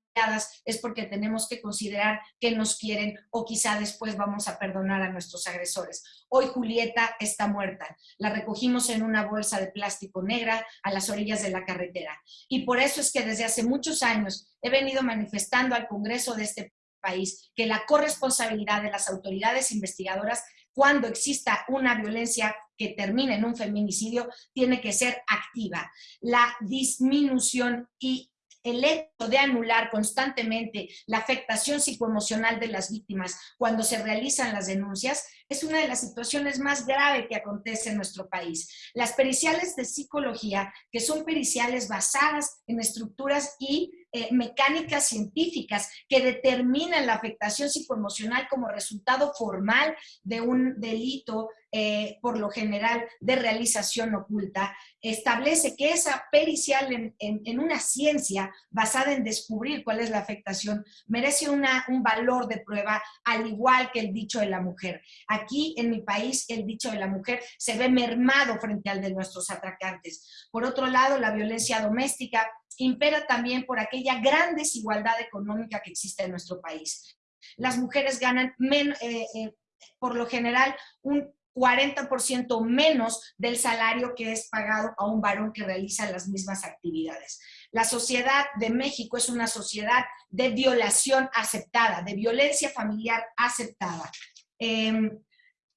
es porque tenemos que considerar que nos quieren o quizá después vamos a perdonar a nuestros agresores. Hoy Julieta está muerta. La recogimos en una bolsa de plástico negra a las orillas de la carretera. Y por eso es que desde hace muchos años he venido manifestando al Congreso de este país que la corresponsabilidad de las autoridades investigadoras cuando exista una violencia que termine en un feminicidio, tiene que ser activa. La disminución y el hecho de anular constantemente la afectación psicoemocional de las víctimas cuando se realizan las denuncias es una de las situaciones más graves que acontece en nuestro país. Las periciales de psicología, que son periciales basadas en estructuras y eh, mecánicas científicas que determinan la afectación psicoemocional como resultado formal de un delito eh, por lo general de realización oculta, establece que esa pericial en, una ciencia basada en descubrir cuál es la afectación merece un valor de prueba al igual que el dicho de la mujer. Aquí en mi país el dicho de la mujer se ve mermado frente al de nuestros atacantes. Por otro lado, la violencia doméstica impera también por aquella gran desigualdad económica que existe en nuestro país. Las mujeres ganan eh, eh, por lo general un 40% menos del salario que es pagado a un varón que realiza las mismas actividades. La sociedad de México es una sociedad de violación aceptada, de violencia familiar aceptada. Em,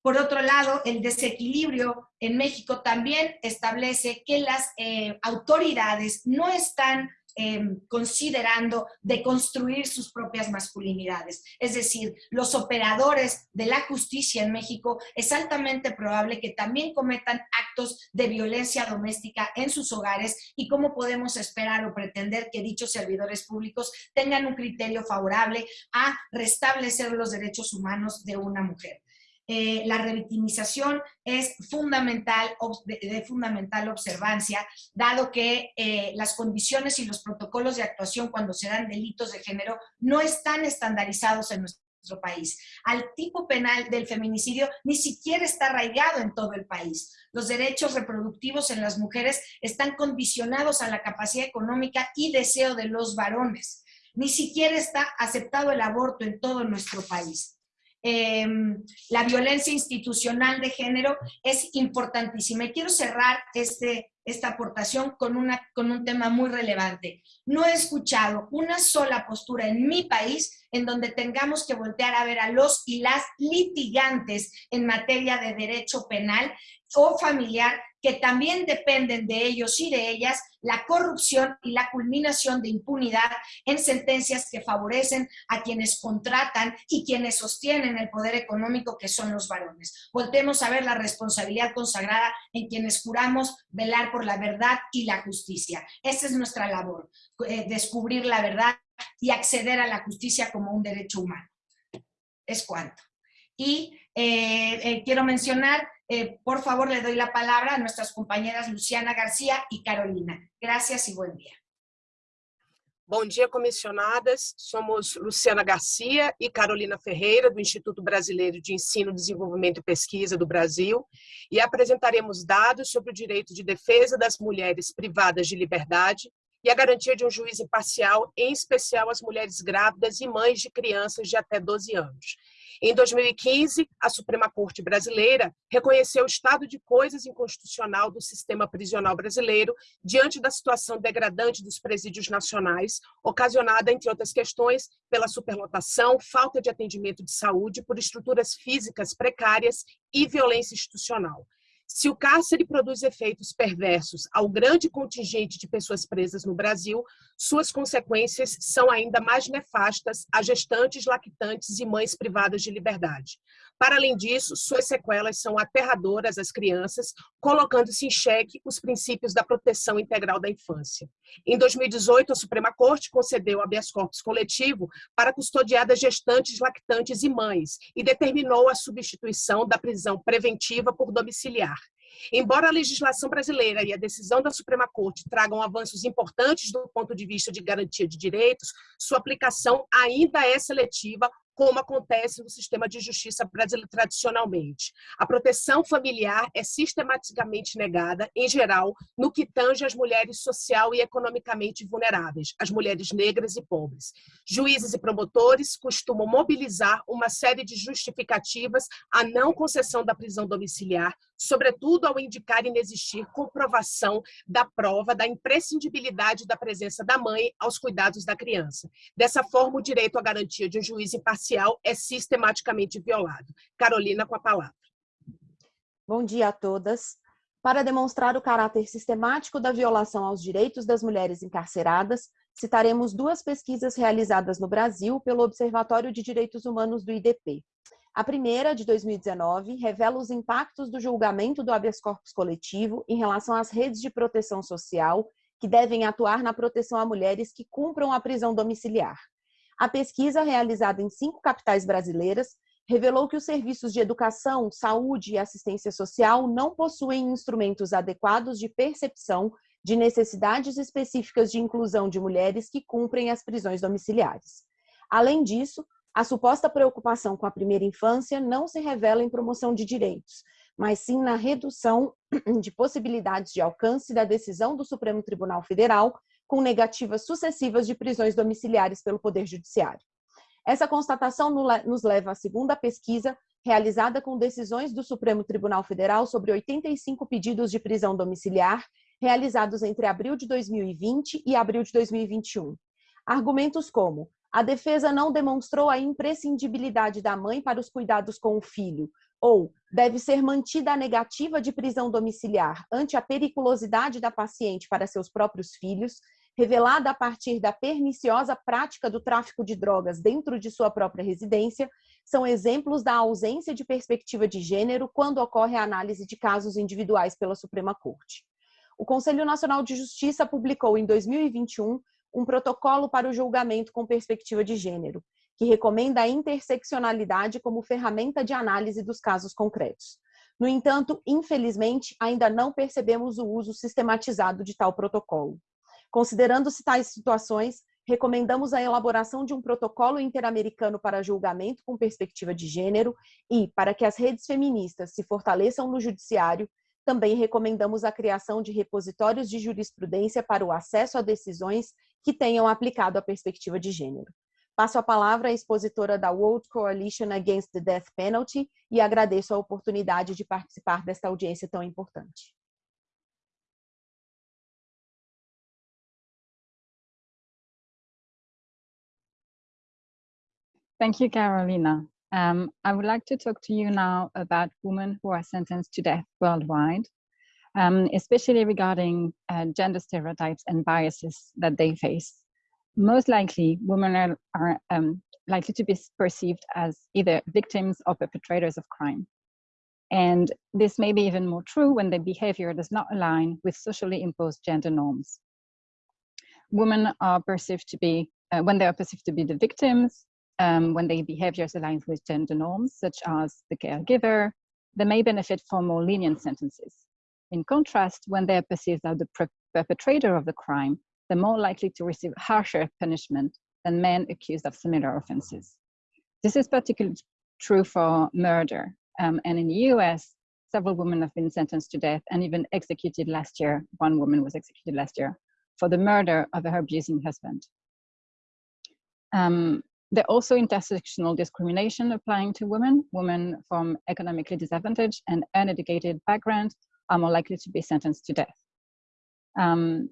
por otro lado, el desequilibrio en México también establece que las eh, autoridades no están em, considerando de construir sus propias masculinidades. Es decir, los operadores de la justicia en México es altamente probable que también cometan actos de violencia doméstica en sus hogares y cómo podemos esperar o pretender que dichos servidores públicos tengan un criterio favorable a restablecer los derechos humanos de una mujer. Eh, la revictimización es fundamental, de, fundamental observancia, dado que eh, las condiciones y los protocolos de actuación cuando se dan delitos de género no están estandarizados en nuestro país. Al tipo penal del feminicidio ni siquiera está arraigado en todo el país. Los derechos reproductivos en las mujeres están condicionados a la capacidad económica y deseo de los varones. Ni siquiera está aceptado el aborto en todo nuestro país. Em, la violencia institucional de género es importantísima. Y quiero cerrar este, esta aportación con, una, con un tema muy relevante. No he escuchado una sola postura en mi país en donde tengamos que voltear a ver a los y las litigantes en materia de derecho penal o familiar que también dependen de ellos y de ellas la corrupción y la culminación de impunidad en sentencias que favorecen a quienes contratan y quienes sostienen el poder económico que son los varones. Voltemos a ver la responsabilidad consagrada en quienes juramos velar por la verdad y la justicia. Esa es nuestra labor, eh, descubrir la verdad y acceder a la justicia como un derecho humano. Es cuanto. Y eh, eh, quiero mencionar eh, por favor, le doy la palabra a nuestras compañeras Luciana Garcia e Carolina. Gracias e bom dia. Bom dia, comissionadas. Somos Luciana Garcia e Carolina Ferreira, do Instituto Brasileiro de Ensino, Desenvolvimento e Pesquisa do Brasil, e apresentaremos dados sobre o direito de defesa das mulheres privadas de liberdade e a garantia de um juiz imparcial, em especial as mulheres grávidas e mães de crianças de até 12 anos. Em 2015, a Suprema Corte Brasileira reconheceu o estado de coisas inconstitucional do sistema prisional brasileiro diante da situação degradante dos presídios nacionais, ocasionada, entre outras questões, pela superlotação, falta de atendimento de saúde por estruturas físicas precárias e violência institucional. Se o cárcere produz efeitos perversos ao grande contingente de pessoas presas no Brasil, suas consequências são ainda mais nefastas a gestantes, lactantes e mães privadas de liberdade. Para além disso, suas sequelas são aterradoras às crianças, colocando-se em xeque os princípios da proteção integral da infância. Em 2018, a Suprema Corte concedeu habeas corpus coletivo para custodiadas gestantes, lactantes e mães e determinou a substituição da prisão preventiva por domiciliar. Embora a legislação brasileira e a decisão da Suprema Corte tragam avanços importantes do ponto de vista de garantia de direitos, sua aplicação ainda é seletiva como acontece no sistema de justiça brasileiro tradicionalmente. A proteção familiar é sistematicamente negada, em geral, no que tange as mulheres social e economicamente vulneráveis, as mulheres negras e pobres. Juízes e promotores costumam mobilizar uma série de justificativas à não concessão da prisão domiciliar, sobretudo ao indicar inexistir comprovação da prova da imprescindibilidade da presença da mãe aos cuidados da criança. Dessa forma, o direito à garantia de um juiz imparcial é sistematicamente violado. Carolina, com a palavra. Bom dia a todas. Para demonstrar o caráter sistemático da violação aos direitos das mulheres encarceradas, citaremos duas pesquisas realizadas no Brasil pelo Observatório de Direitos Humanos do IDP. A primeira, de 2019, revela os impactos do julgamento do habeas corpus coletivo em relação às redes de proteção social que devem atuar na proteção a mulheres que cumpram a prisão domiciliar. A pesquisa, realizada em cinco capitais brasileiras, revelou que os serviços de educação, saúde e assistência social não possuem instrumentos adequados de percepção de necessidades específicas de inclusão de mulheres que cumprem as prisões domiciliares. Além disso, a suposta preocupação com a primeira infância não se revela em promoção de direitos, mas sim na redução de possibilidades de alcance da decisão do Supremo Tribunal Federal com negativas sucessivas de prisões domiciliares pelo Poder Judiciário. Essa constatação nos leva à segunda pesquisa, realizada com decisões do Supremo Tribunal Federal sobre 85 pedidos de prisão domiciliar, realizados entre abril de 2020 e abril de 2021. Argumentos como a defesa não demonstrou a imprescindibilidade da mãe para os cuidados com o filho, ou deve ser mantida a negativa de prisão domiciliar ante a periculosidade da paciente para seus próprios filhos, revelada a partir da perniciosa prática do tráfico de drogas dentro de sua própria residência, são exemplos da ausência de perspectiva de gênero quando ocorre a análise de casos individuais pela Suprema Corte. O Conselho Nacional de Justiça publicou em 2021 um protocolo para o julgamento com perspectiva de gênero, que recomenda a interseccionalidade como ferramenta de análise dos casos concretos. No entanto, infelizmente, ainda não percebemos o uso sistematizado de tal protocolo. Considerando-se tais situações, recomendamos a elaboração de um protocolo interamericano para julgamento com perspectiva de gênero e, para que as redes feministas se fortaleçam no judiciário, também recomendamos a criação de repositórios de jurisprudência para o acesso a decisões que tenham aplicado a perspectiva de gênero. Passo a palavra à expositora da World Coalition Against the Death Penalty e agradeço a oportunidade de participar desta audiência tão importante. Thank you, Carolina. Um, I would like to talk to you now about women who are sentenced to death worldwide, um, especially regarding uh, gender stereotypes and biases that they face. Most likely, women are, are um, likely to be perceived as either victims or perpetrators of crime. And this may be even more true when their behavior does not align with socially imposed gender norms. Women are perceived to be, uh, when they are perceived to be the victims, um, when their behaviors align with gender norms, such as the caregiver, they may benefit from more lenient sentences. In contrast, when they're perceived as the perpetrator of the crime, they're more likely to receive harsher punishment than men accused of similar offenses. This is particularly true for murder. Um, and in the US, several women have been sentenced to death and even executed last year. One woman was executed last year for the murder of her abusing husband. Um, there are also intersectional discrimination applying to women. Women from economically disadvantaged and uneducated backgrounds are more likely to be sentenced to death. Um,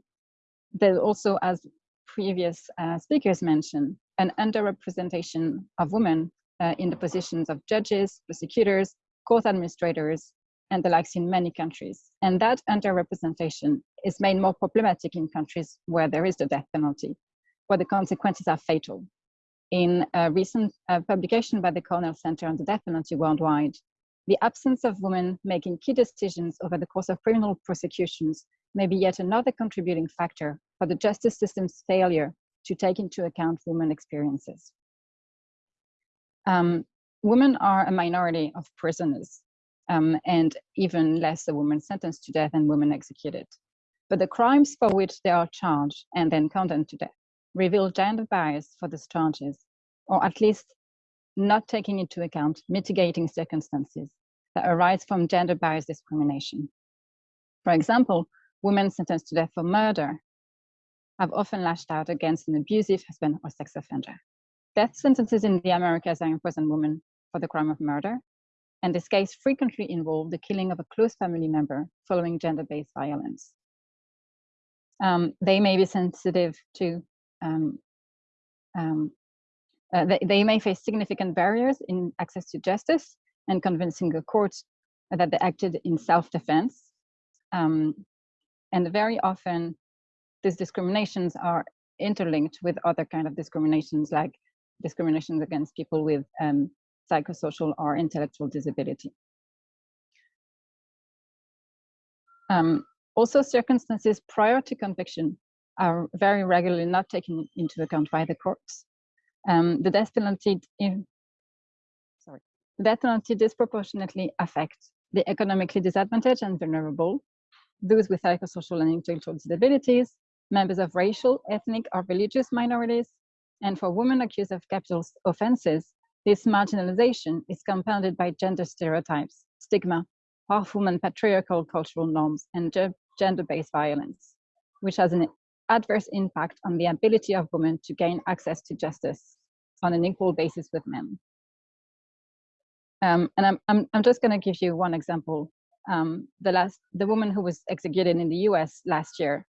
there's also, as previous uh, speakers mentioned, an underrepresentation of women uh, in the positions of judges, prosecutors, court administrators, and the likes in many countries. And that underrepresentation is made more problematic in countries where there is the death penalty, where the consequences are fatal in a recent uh, publication by the Cornell Center on the Death Penalty worldwide, the absence of women making key decisions over the course of criminal prosecutions may be yet another contributing factor for the justice system's failure to take into account women experiences. Um, women are a minority of prisoners um, and even less a women sentenced to death and women executed. But the crimes for which they are charged and then condemned to death reveal gender bias for the charges, or at least not taking into account mitigating circumstances that arise from gender bias discrimination. For example, women sentenced to death for murder have often lashed out against an abusive husband or sex offender. Death sentences in the Americas are imposed on women for the crime of murder, and this case frequently involved the killing of a close family member following gender-based violence. Um, they may be sensitive to um, um, uh, they, they, may face significant barriers in access to justice and convincing a court that they acted in self-defense. Um, and very often, these discriminations are interlinked with other kind of discriminations like discriminations against people with um, psychosocial or intellectual disability. Um, also, circumstances prior to conviction are very regularly not taken into account by the courts. Um, the death penalty, in, sorry, the death penalty disproportionately affects the economically disadvantaged and vulnerable, those with psychosocial and intellectual disabilities, members of racial, ethnic, or religious minorities, and for women accused of capital offenses, this marginalization is compounded by gender stereotypes, stigma, harmful and patriarchal cultural norms, and gender-based violence, which has an adverse impact on the ability of women to gain access to justice on an equal basis with men. Um, and I'm, I'm, I'm just going to give you one example. Um, the last, the woman who was executed in the US last year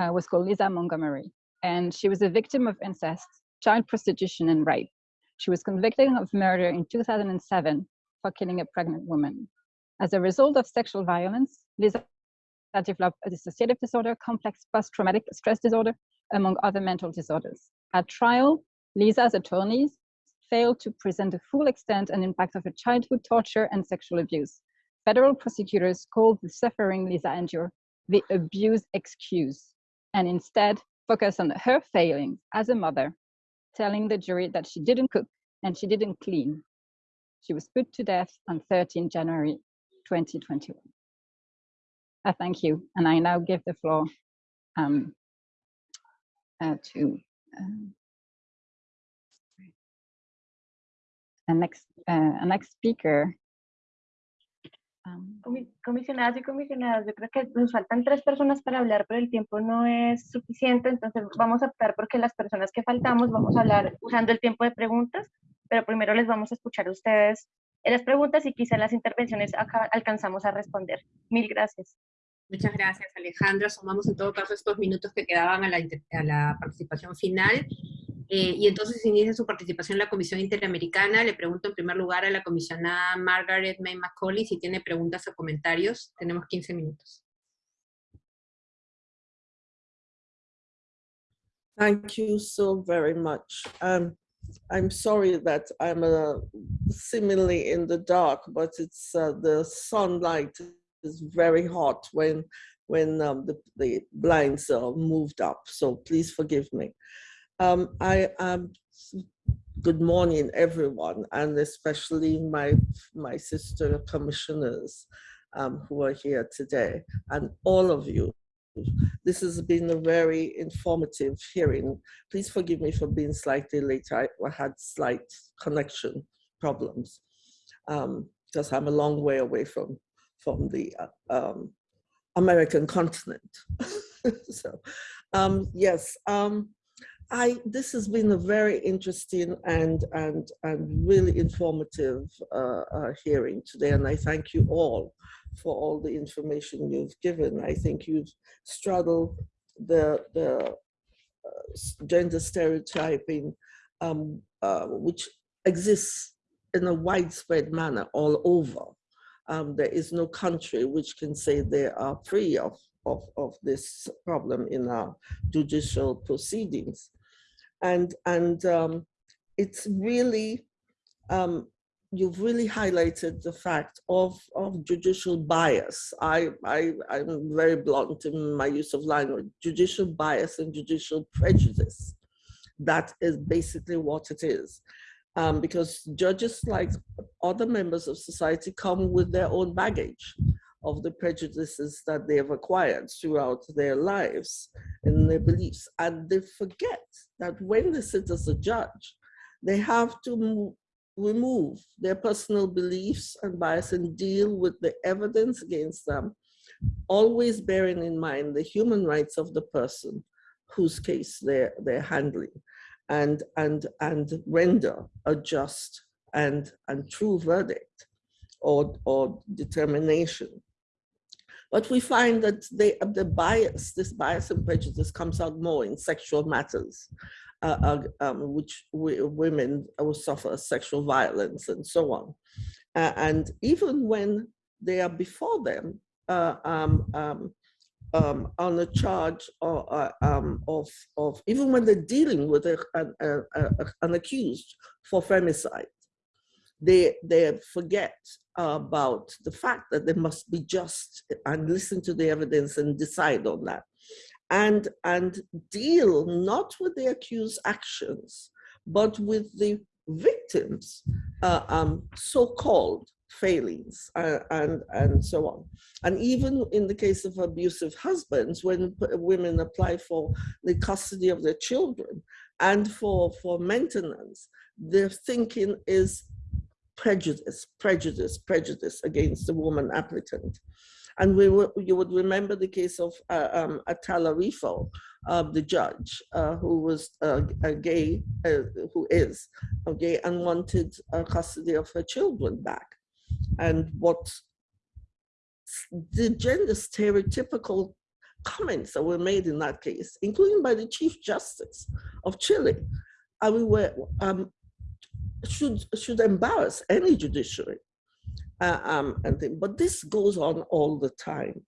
uh, was called Lisa Montgomery, and she was a victim of incest, child prostitution, and rape. She was convicted of murder in 2007 for killing a pregnant woman. As a result of sexual violence, Lisa that develop a dissociative disorder, complex post-traumatic stress disorder, among other mental disorders. At trial, Lisa's attorneys failed to present the full extent and impact of her childhood torture and sexual abuse. Federal prosecutors called the suffering Lisa endured the abuse excuse, and instead focused on her failings as a mother, telling the jury that she didn't cook and she didn't clean. She was put to death on 13 January 2021. I thank you, and I now give the floor um, uh, to um, a next uh, a next speaker. Um, Comisionadas y comisionadas, yo creo que nos faltan tres personas para hablar, pero el tiempo no es suficiente, entonces vamos a optar porque las personas que faltamos vamos a hablar usando el tiempo de preguntas, pero primero les vamos a escuchar ustedes las preguntas y quizá las intervenciones acá alcanzamos a responder. Mil gracias. Muchas gracias, Alejandra. Sumamos en todo caso estos minutos que quedaban a la, a la participación final. Eh, y entonces inicia su participación en la Comisión Interamericana. Le pregunto en primer lugar a la comisionada Margaret May Macaulay si tiene preguntas o comentarios. Tenemos 15 minutos. Thank you so very much. Um, I'm sorry that I'm uh, seemingly in the dark, but it's uh, the sunlight is very hot when when um, the, the blinds are moved up. So please forgive me. Um, I am. Good morning, everyone, and especially my my sister commissioners um, who are here today, and all of you this has been a very informative hearing. Please forgive me for being slightly late. I, I had slight connection problems because um, I'm a long way away from, from the uh, um, American continent. so um, yes, um, I, this has been a very interesting and, and, and really informative uh, uh, hearing today, and I thank you all for all the information you've given. I think you've straddled the, the uh, gender stereotyping um, uh, which exists in a widespread manner all over. Um, there is no country which can say they are free of, of, of this problem in our judicial proceedings. And, and um, it's really um, you've really highlighted the fact of, of judicial bias. I, I, I'm very blunt in my use of language, judicial bias and judicial prejudice. That is basically what it is. Um, because judges, like other members of society, come with their own baggage of the prejudices that they have acquired throughout their lives and their beliefs. And they forget that when they sit as a judge, they have to remove their personal beliefs and bias and deal with the evidence against them, always bearing in mind the human rights of the person whose case they're, they're handling and, and, and render a just and, and true verdict or, or determination. But we find that they, the bias, this bias and prejudice comes out more in sexual matters uh, uh, um, which women will suffer sexual violence and so on. Uh, and even when they are before them uh, um, um, um, on a charge or, uh, um, of, of, even when they're dealing with a, a, a, an accused for femicide, they, they forget about the fact that they must be just and listen to the evidence and decide on that and, and deal not with the accused actions, but with the victims' uh, um, so-called failings uh, and, and so on. And even in the case of abusive husbands, when women apply for the custody of their children and for, for maintenance, their thinking is prejudice, prejudice, prejudice against the woman applicant. And we you would remember the case of uh, um, Atala Rifo, uh, the judge, uh, who was a gay, uh, who is a gay and wanted uh, custody of her children back. And what the gender stereotypical comments that were made in that case, including by the Chief Justice of Chile, I mean, were, um, should, should embarrass any judiciary uh, um, and. But this goes on all the time.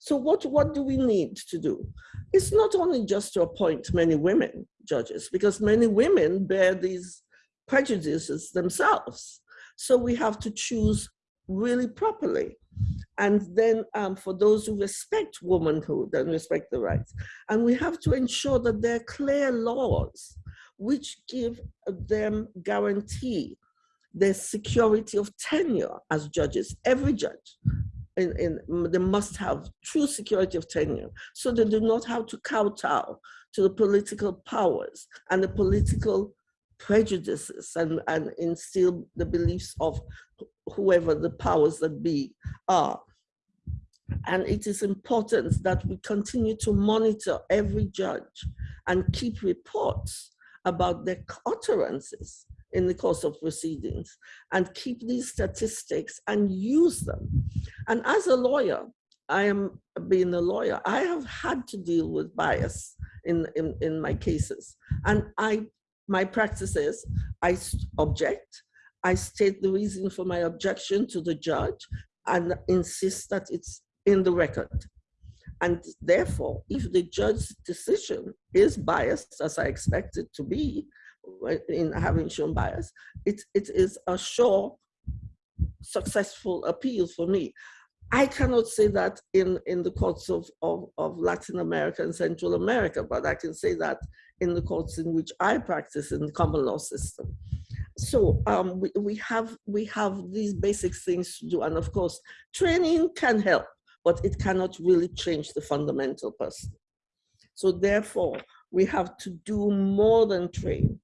So what, what do we need to do? It's not only just to appoint many women judges, because many women bear these prejudices themselves. So we have to choose really properly. And then um, for those who respect womanhood and respect the rights. And we have to ensure that there are clear laws which give them guarantee the security of tenure as judges, every judge. In, in, they must have true security of tenure so they do not have to kowtow to the political powers and the political prejudices and, and instill the beliefs of whoever the powers that be are. And it is important that we continue to monitor every judge and keep reports about their utterances in the course of proceedings and keep these statistics and use them. And as a lawyer, I am being a lawyer, I have had to deal with bias in, in, in my cases. And I, my practice is I object, I state the reason for my objection to the judge and insist that it's in the record. And therefore, if the judge's decision is biased, as I expect it to be, in having shown bias, it, it is a sure successful appeal for me. I cannot say that in, in the courts of, of, of Latin America and Central America, but I can say that in the courts in which I practice in the common law system. So um, we, we, have, we have these basic things to do. And of course, training can help, but it cannot really change the fundamental person. So therefore, we have to do more than train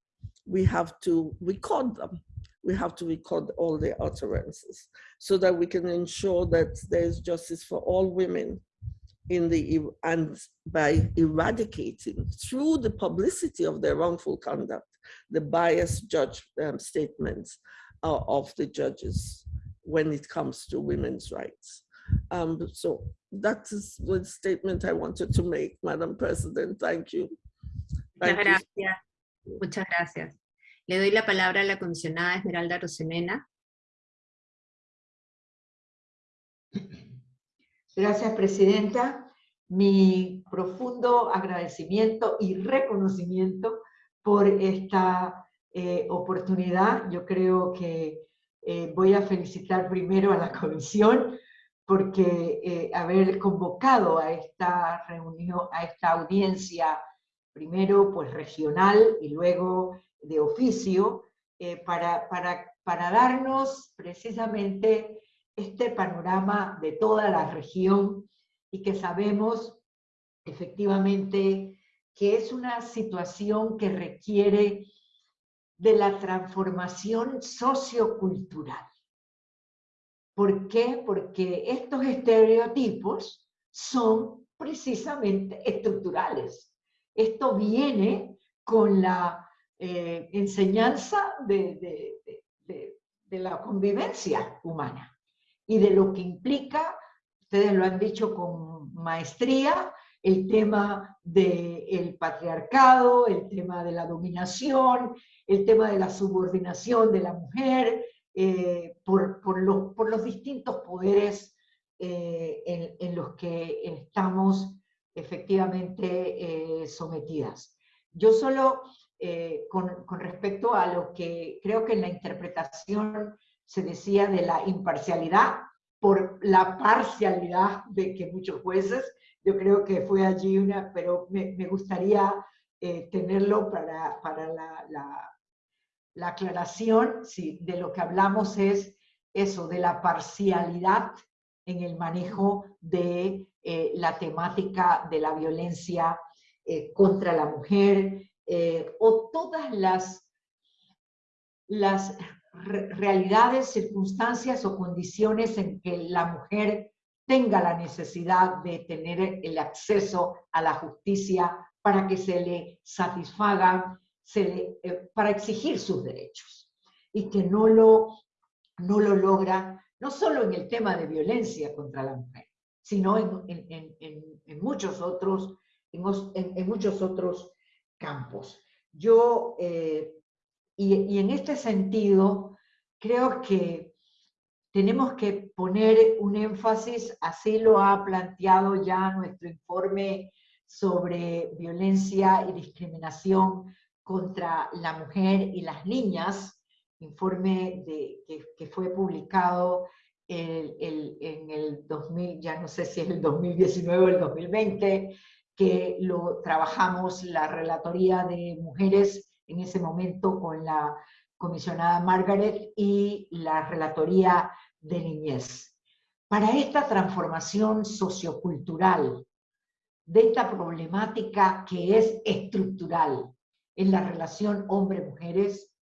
we have to record them. We have to record all their utterances so that we can ensure that there's justice for all women in the and by eradicating through the publicity of their wrongful conduct the biased judge um, statements uh, of the judges when it comes to women's rights. Um, so that is the statement I wanted to make, Madam President. Thank you. Thank Muchas you. gracias. Muchas gracias. Le doy la palabra a la comisionada Esmeralda Rosemena. Gracias, Presidenta. Mi profundo agradecimiento y reconocimiento por esta eh, oportunidad. Yo creo que eh, voy a felicitar primero a la Comisión porque eh, haber convocado a esta reunión, a esta audiencia, primero pues regional y luego de oficio, para, para, para darnos precisamente este panorama de toda la región y que sabemos efectivamente que es una situación que requiere de la transformación sociocultural. ¿Por qué? Porque estos estereotipos son precisamente estructurales. Esto viene con la eh, enseñanza de, de, la convivencia humana y de lo que implica, ustedes lo han dicho con maestría, el tema del patriarcado, el tema de la dominación, el tema de la subordinación de la mujer, eh, por, por, los, por, los, distintos poderes eh, en, los que estamos efectivamente eh, sometidas. Yo solo, con, con respecto a lo que creo que en la interpretación se decía de la imparcialidad por la parcialidad de que muchos jueces, yo creo que fue allí una, pero me, me gustaría eh, tenerlo para, para la, la, la, aclaración, sí, de lo que hablamos es eso, de la parcialidad en el manejo de eh, la temática de la violencia eh, contra la mujer, o todas las, las realidades, circunstancias o condiciones en que la mujer tenga la necesidad de tener el acceso a la justicia para que se le satisfaga, se eh, para exigir sus derechos y que no lo, no lo logra, no solo en el tema de violencia contra la mujer, sino en, en, en, en muchos otros, en, muchos otros campos. Yo eh, y, en este sentido, creo que tenemos que poner un énfasis, así lo ha planteado ya nuestro informe sobre violencia y discriminación contra la mujer y las niñas, informe que, fue publicado en el 2000, ya no sé si es el 2019 o el 2020, que lo trabajamos la Relatoría de Mujeres en ese momento con la comisionada Margaret y la Relatoría de Niñez. Para esta transformación sociocultural de esta problemática que es estructural en la relación hombre-mujeres,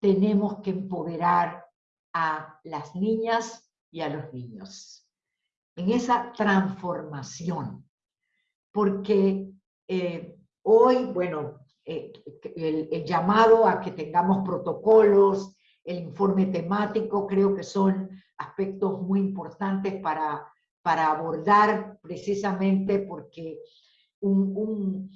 tenemos que empoderar a las niñas y a los niños en esa transformación. Porque eh, hoy, bueno, eh, el, llamado a que tengamos protocolos, el informe temático, creo que son aspectos muy importantes para, para abordar precisamente porque un,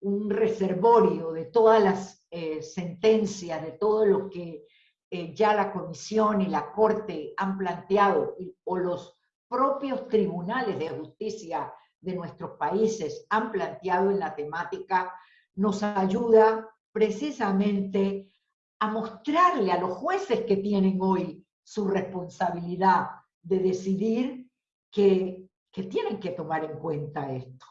un, reservorio de todas las eh, sentencias, de todo lo que eh, ya la Comisión y la Corte han planteado, o los propios tribunales de justicia de nuestros países han planteado en la temática, nos ayuda precisamente a mostrarle a los jueces que tienen hoy su responsabilidad de decidir que, que tienen que tomar en cuenta esto.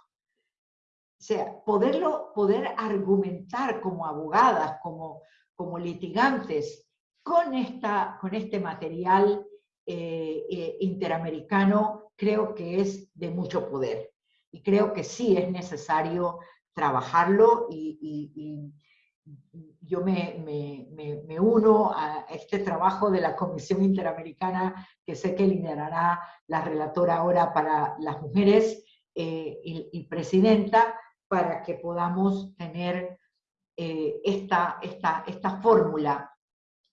O sea, poderlo, poder argumentar como abogadas, como, como litigantes, con, esta, con este material eh, eh, interamericano, creo que es de mucho poder. Y creo que sí es necesario trabajarlo y, yo me, me, me, uno a este trabajo de la Comisión Interamericana que sé que liderará la relatora ahora para las mujeres eh, y, presidenta para que podamos tener esta, esta, esta fórmula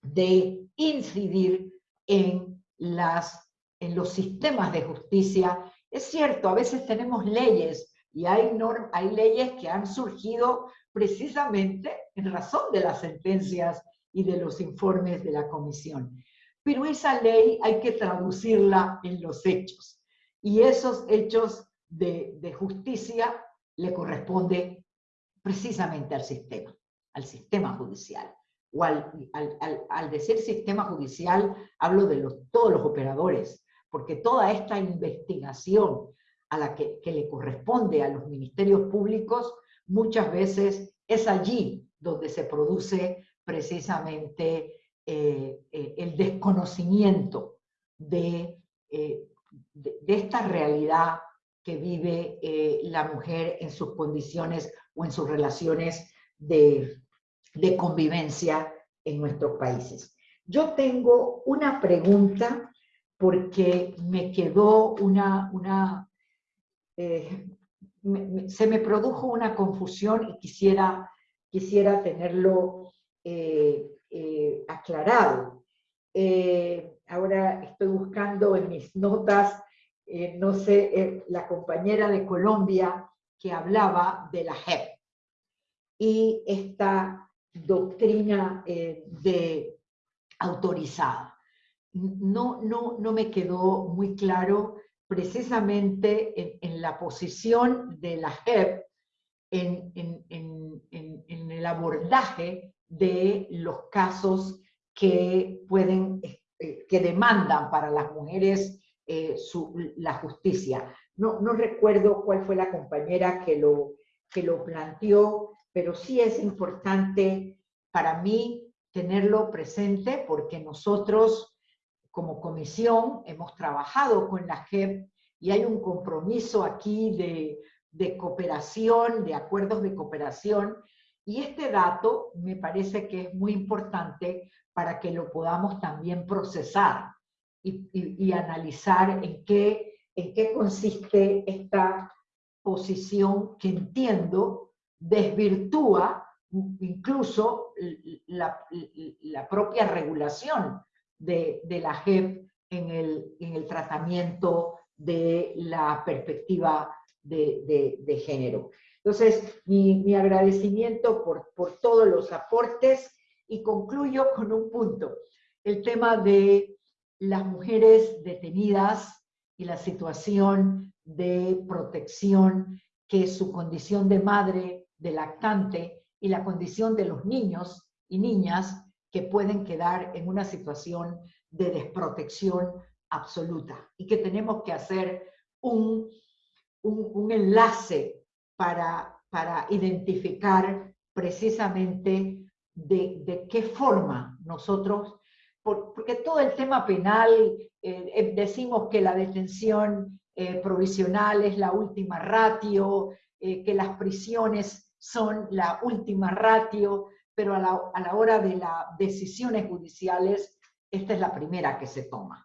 de incidir en, las, en los sistemas de justicia. Es cierto, a veces tenemos leyes y hay, hay leyes que han surgido precisamente en razón de las sentencias y de los informes de la comisión. Pero esa ley hay que traducirla en los hechos. Y esos hechos de, de justicia le corresponde precisamente al sistema, al sistema judicial o al, al, decir sistema judicial, hablo de los, todos los operadores, porque toda esta investigación a la que, le corresponde a los ministerios públicos, muchas veces es allí donde se produce precisamente eh, eh, el desconocimiento de, eh, de, esta realidad que vive la mujer en sus condiciones o en sus relaciones de, de convivencia en nuestros países. Yo tengo una pregunta porque me quedó una, una eh, se me produjo una confusión y quisiera, quisiera tenerlo eh, eh, aclarado. ahora estoy buscando en mis notas, no sé, la compañera de Colombia que hablaba de la JEP. Y esta doctrina de autorizada. No, no, no me quedó muy claro precisamente en, la posición de la JEP en, el abordaje de los casos que pueden, eh, que demandan para las mujeres eh, la justicia. No, no recuerdo cuál fue la compañera que lo, que lo planteó, pero sí es importante para mí tenerlo presente porque nosotros como comisión hemos trabajado con la JEP y hay un compromiso aquí de, de cooperación, de acuerdos de cooperación, y este dato me parece que es muy importante para que lo podamos también procesar y, y, analizar en qué, en qué consiste esta posición que entiendo desvirtúa incluso la, propia regulación de, la JEP en el, en el, tratamiento de la perspectiva de, género. Entonces, mi, agradecimiento por, por, todos los aportes y concluyo con un punto, el tema de las mujeres detenidas y la situación de protección que su condición de madre, de lactante y la condición de los niños y niñas que pueden quedar en una situación de desprotección absoluta y que tenemos que hacer un, un, enlace para, para identificar precisamente de, de, qué forma nosotros, porque todo el tema penal, eh, eh, decimos que la detención eh, provisional es la última ratio, que las prisiones son la última ratio, pero a la, a la hora de las decisiones judiciales, esta es la primera que se toma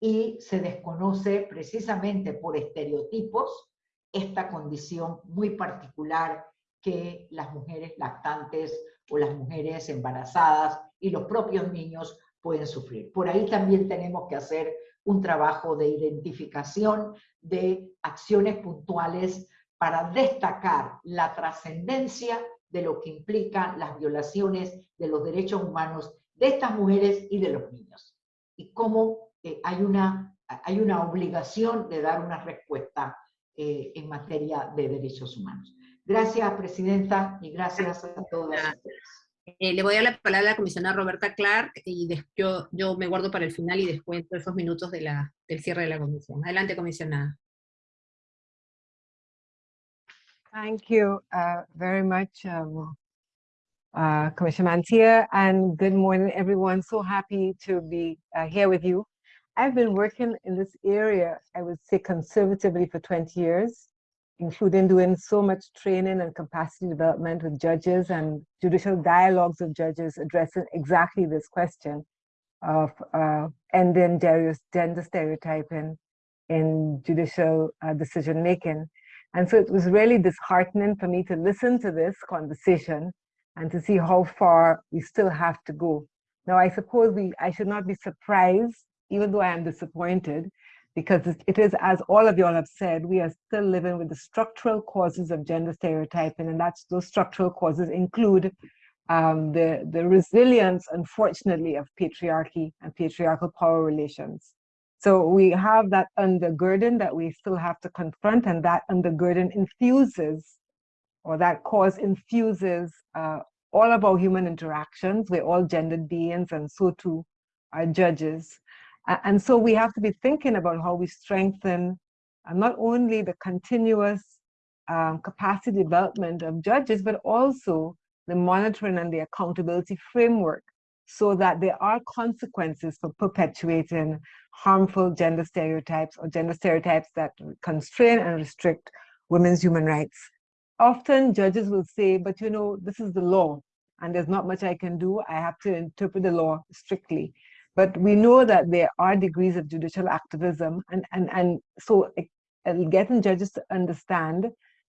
y se desconoce precisamente por estereotipos esta condición muy particular que las mujeres lactantes o las mujeres embarazadas y los propios niños pueden sufrir. Por ahí también tenemos que hacer un trabajo de identificación de acciones puntuales para destacar la trascendencia de lo que implican las violaciones de los derechos humanos de estas mujeres y de los niños. Y cómo eh, hay, una, hay una obligación de dar una respuesta eh, en materia de derechos humanos. Gracias, Presidenta, y gracias a todas. Eh, le voy a dar la palabra a la comisionada Roberta Clark y yo, yo me guardo para el final y descuento esos minutos de la, del cierre de la comisión. Adelante, comisionada. Thank you uh, very much, um, uh, Commissioner Mantia, and good morning, everyone. So happy to be uh, here with you. I've been working in this area, I would say conservatively for 20 years, including doing so much training and capacity development with judges and judicial dialogues of judges addressing exactly this question of uh, ending gender stereotyping in judicial uh, decision making. And so it was really disheartening for me to listen to this conversation and to see how far we still have to go. Now, I suppose we, I should not be surprised even though I am disappointed, because it is, as all of y'all have said, we are still living with the structural causes of gender stereotyping, and that's those structural causes include um, the, the resilience, unfortunately, of patriarchy and patriarchal power relations. So we have that undergirding that we still have to confront, and that undergirding infuses, or that cause infuses uh, all of our human interactions. We're all gendered beings, and so too are judges. And so we have to be thinking about how we strengthen uh, not only the continuous um, capacity development of judges, but also the monitoring and the accountability framework so that there are consequences for perpetuating harmful gender stereotypes or gender stereotypes that constrain and restrict women's human rights. Often judges will say, but you know, this is the law and there's not much I can do. I have to interpret the law strictly. But we know that there are degrees of judicial activism, and, and, and so getting judges to understand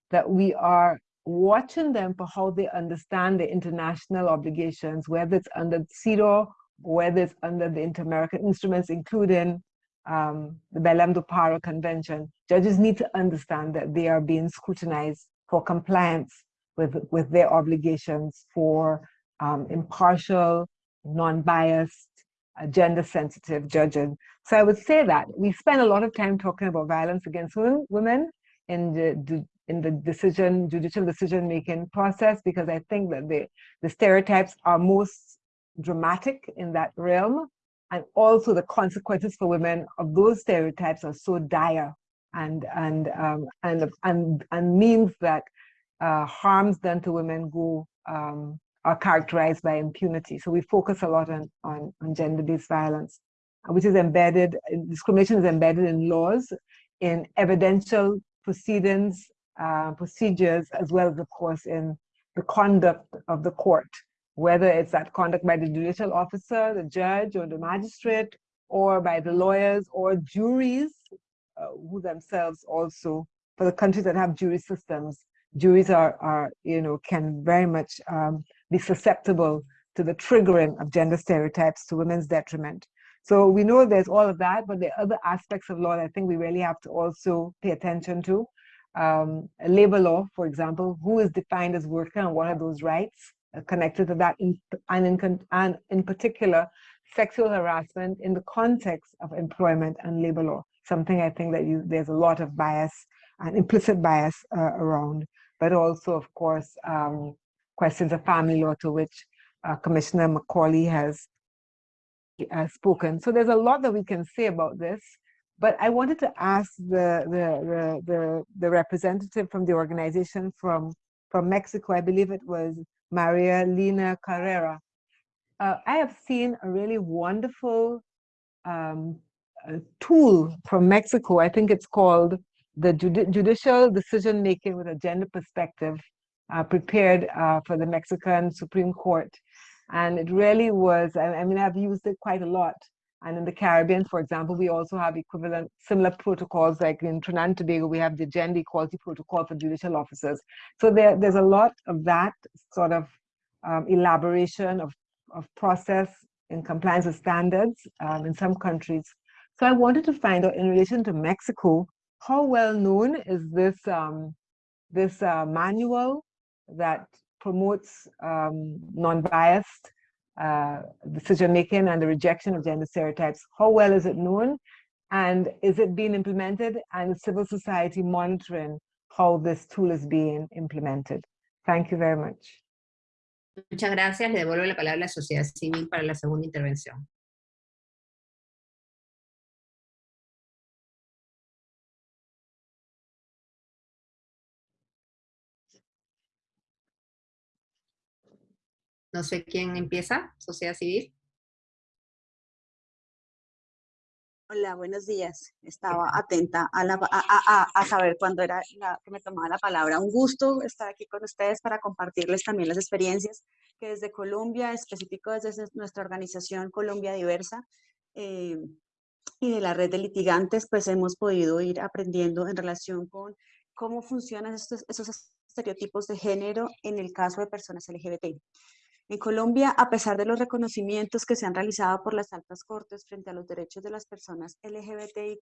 that we are watching them for how they understand the international obligations, whether it's under CEDAW, whether it's under the Inter-American instruments, including um, the Belém do Pará Convention. Judges need to understand that they are being scrutinized for compliance with, with their obligations for um, impartial, non-biased, gender sensitive judging. So I would say that we spend a lot of time talking about violence against women women in the, in the decision, judicial decision making process, because I think that the, the stereotypes are most dramatic in that realm. And also the consequences for women of those stereotypes are so dire and, and, um, and, and, and means that uh, harms done to women go um, are characterized by impunity. So we focus a lot on, on, on gender-based violence, which is embedded, discrimination is embedded in laws, in evidential proceedings, uh, procedures, as well as, of course, in the conduct of the court, whether it's that conduct by the judicial officer, the judge, or the magistrate, or by the lawyers or juries, uh, who themselves also, for the countries that have jury systems, juries are, are you know, can very much um, be susceptible to the triggering of gender stereotypes to women's detriment. So we know there's all of that, but there are other aspects of law that I think we really have to also pay attention to. Um, labor law, for example, who is defined as worker and what are those rights connected to that, and, in, and in particular, sexual harassment in the context of employment and labor law, something I think that you, there's a lot of bias and implicit bias uh, around, but also, of course, um, questions of family law to which uh, Commissioner Macaulay has uh, spoken. So there's a lot that we can say about this, but I wanted to ask the, the, the, the, the representative from the organization from, from Mexico, I believe it was Maria Lina Carrera. Uh, I have seen a really wonderful um, tool from Mexico. I think it's called the Judi Judicial Decision Making with a Gender Perspective, uh, prepared uh, for the Mexican Supreme Court. And it really was, I, I mean, I've used it quite a lot. And in the Caribbean, for example, we also have equivalent similar protocols like in Trinidad and Tobago, we have the Gender Equality Protocol for judicial officers. So there, there's a lot of that sort of um, elaboration of, of process in compliance with standards um, in some countries. So I wanted to find out in relation to Mexico, how well known is this, um, this uh, manual that promotes um, non-biased uh, decision making and the rejection of gender stereotypes. How well is it known? And is it being implemented and civil society monitoring how this tool is being implemented? Thank you very much. Muchas gracias. Le devuelvo la palabra a la sociedad civil para la segunda intervención. No sé quién empieza, sociedad civil. Hola, buenos días. Estaba atenta a, la, a, a, saber cuándo era la, que me tomaba la palabra. Un gusto estar aquí con ustedes para compartirles también las experiencias que desde Colombia, específico desde nuestra organización Colombia Diversa, eh, y de la red de litigantes, pues hemos podido ir aprendiendo en relación con cómo funcionan estos, esos estereotipos de género en el caso de personas LGBT. En Colombia, a pesar de los reconocimientos que se han realizado por las altas cortes frente a los derechos de las personas LGBTIQ+,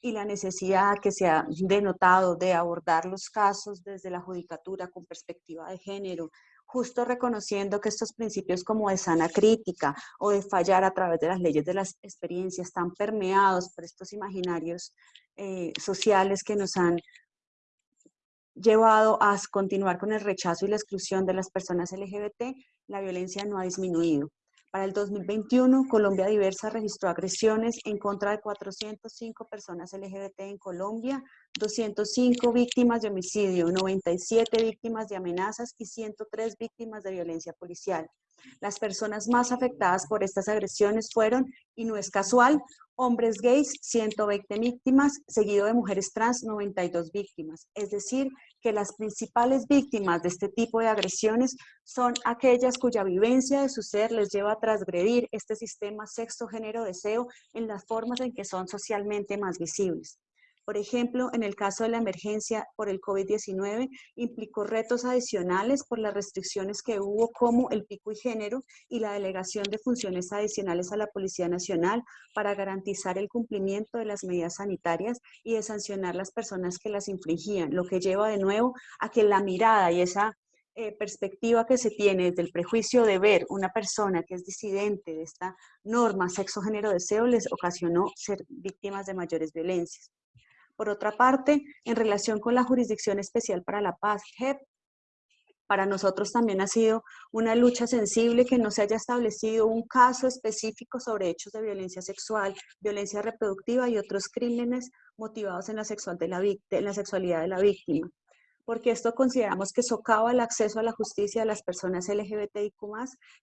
y la necesidad que se ha denotado de abordar los casos desde la judicatura con perspectiva de género, justo reconociendo que estos principios como de sana crítica o de fallar a través de las leyes de las experiencias están permeados por estos imaginarios eh, sociales que nos han llevado a continuar con el rechazo y la exclusión de las personas LGBT, la violencia no ha disminuido. Para el 2021, Colombia Diversa registró agresiones en contra de 405 personas LGBT en Colombia, 205 víctimas de homicidio, 97 víctimas de amenazas y 103 víctimas de violencia policial. Las personas más afectadas por estas agresiones fueron, y no es casual, hombres gays, 120 víctimas, seguido de mujeres trans, 92 víctimas. Es decir, que las principales víctimas de este tipo de agresiones son aquellas cuya vivencia de su ser les lleva a transgredir este sistema sexo-género-deseo en las formas en que son socialmente más visibles. Por ejemplo, en el caso de la emergencia por el COVID-19, implicó retos adicionales por las restricciones que hubo como el pico y género y la delegación de funciones adicionales a la Policía Nacional para garantizar el cumplimiento de las medidas sanitarias y de sancionar las personas que las infringían, lo que lleva de nuevo a que la mirada y esa eh, perspectiva que se tiene desde el prejuicio de ver una persona que es disidente de esta norma sexo-género-deseo les ocasionó ser víctimas de mayores violencias. Por otra parte, en relación con la Jurisdicción Especial para la Paz, JEP, para nosotros también ha sido una lucha sensible que no se haya establecido un caso específico sobre hechos de violencia sexual, violencia reproductiva y otros crímenes motivados en la, sexual de en la sexualidad de la víctima porque esto consideramos que socava el acceso a la justicia de las personas LGBTIQ+,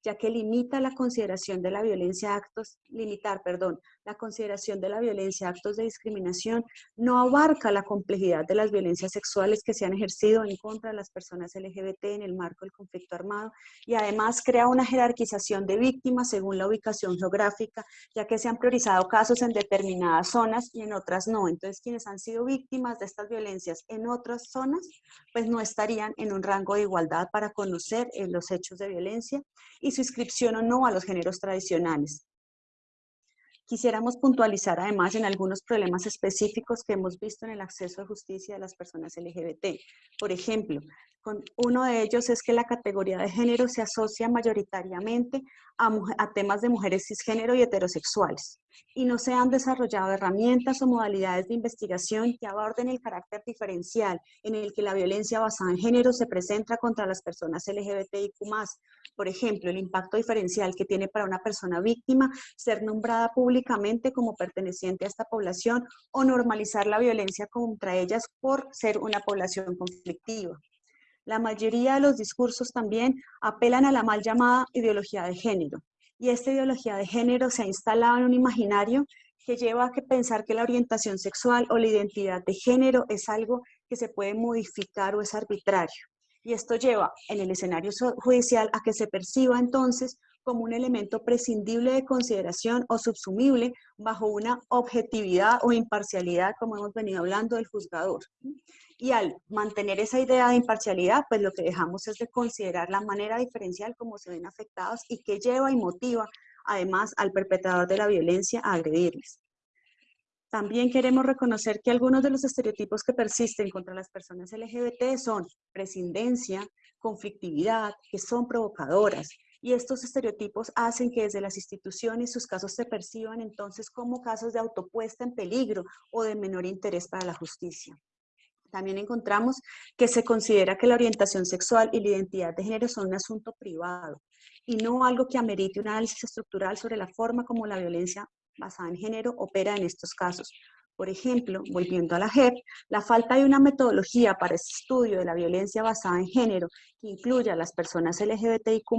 ya que limita la consideración de la violencia actos, limitar, perdón, la consideración de la violencia actos de discriminación, no abarca la complejidad de las violencias sexuales que se han ejercido en contra de las personas LGBT en el marco del conflicto armado, y además crea una jerarquización de víctimas según la ubicación geográfica, ya que se han priorizado casos en determinadas zonas y en otras no. Entonces, quienes han sido víctimas de estas violencias en otras zonas pues no estarían en un rango de igualdad para conocer eh, los hechos de violencia y su inscripción o no a los géneros tradicionales. Quisiéramos puntualizar además en algunos problemas específicos que hemos visto en el acceso a justicia de las personas LGBT. Por ejemplo, uno de ellos es que la categoría de género se asocia mayoritariamente a, temas de mujeres cisgénero y heterosexuales, y no se han desarrollado herramientas o modalidades de investigación que aborden el carácter diferencial en el que la violencia basada en género se presenta contra las personas LGBTIQ+. Por ejemplo, el impacto diferencial que tiene para una persona víctima ser nombrada públicamente como perteneciente a esta población o normalizar la violencia contra ellas por ser una población conflictiva. La mayoría de los discursos también apelan a la mal llamada ideología de género. Y esta ideología de género se ha instalado en un imaginario que lleva a que pensar que la orientación sexual o la identidad de género es algo que se puede modificar o es arbitrario. Y esto lleva en el escenario judicial a que se perciba entonces como un elemento prescindible de consideración o subsumible bajo una objetividad o imparcialidad, como hemos venido hablando del juzgador. Y al mantener esa idea de imparcialidad, pues lo que dejamos es de considerar la manera diferencial como se ven afectados y que lleva y motiva además al perpetrador de la violencia a agredirles. También queremos reconocer que algunos de los estereotipos que persisten contra las personas LGBT son prescindencia, conflictividad, que son provocadoras, y estos estereotipos hacen que desde las instituciones sus casos se perciban entonces como casos de autopuesta en peligro o de menor interés para la justicia. También encontramos que se considera que la orientación sexual y la identidad de género son un asunto privado y no algo que amerite un análisis estructural sobre la forma como la violencia basada en género opera en estos casos. Por ejemplo, volviendo a la JEP, la falta de una metodología para ese estudio de la violencia basada en género que incluya a las personas LGBTIQ+,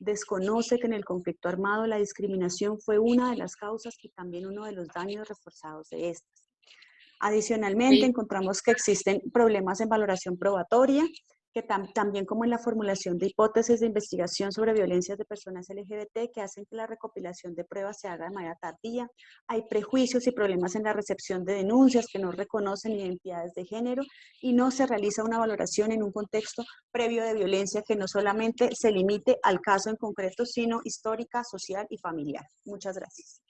desconoce que en el conflicto armado la discriminación fue una de las causas y también uno de los daños reforzados de estas. Adicionalmente, encontramos que existen problemas en valoración probatoria, que también como en la formulación de hipótesis de investigación sobre violencias de personas LGBT que hacen que la recopilación de pruebas se haga de manera tardía. Hay prejuicios y problemas en la recepción de denuncias que no reconocen identidades de género y no se realiza una valoración en un contexto previo de violencia que no solamente se limite al caso en concreto, sino histórica, social y familiar. Muchas gracias.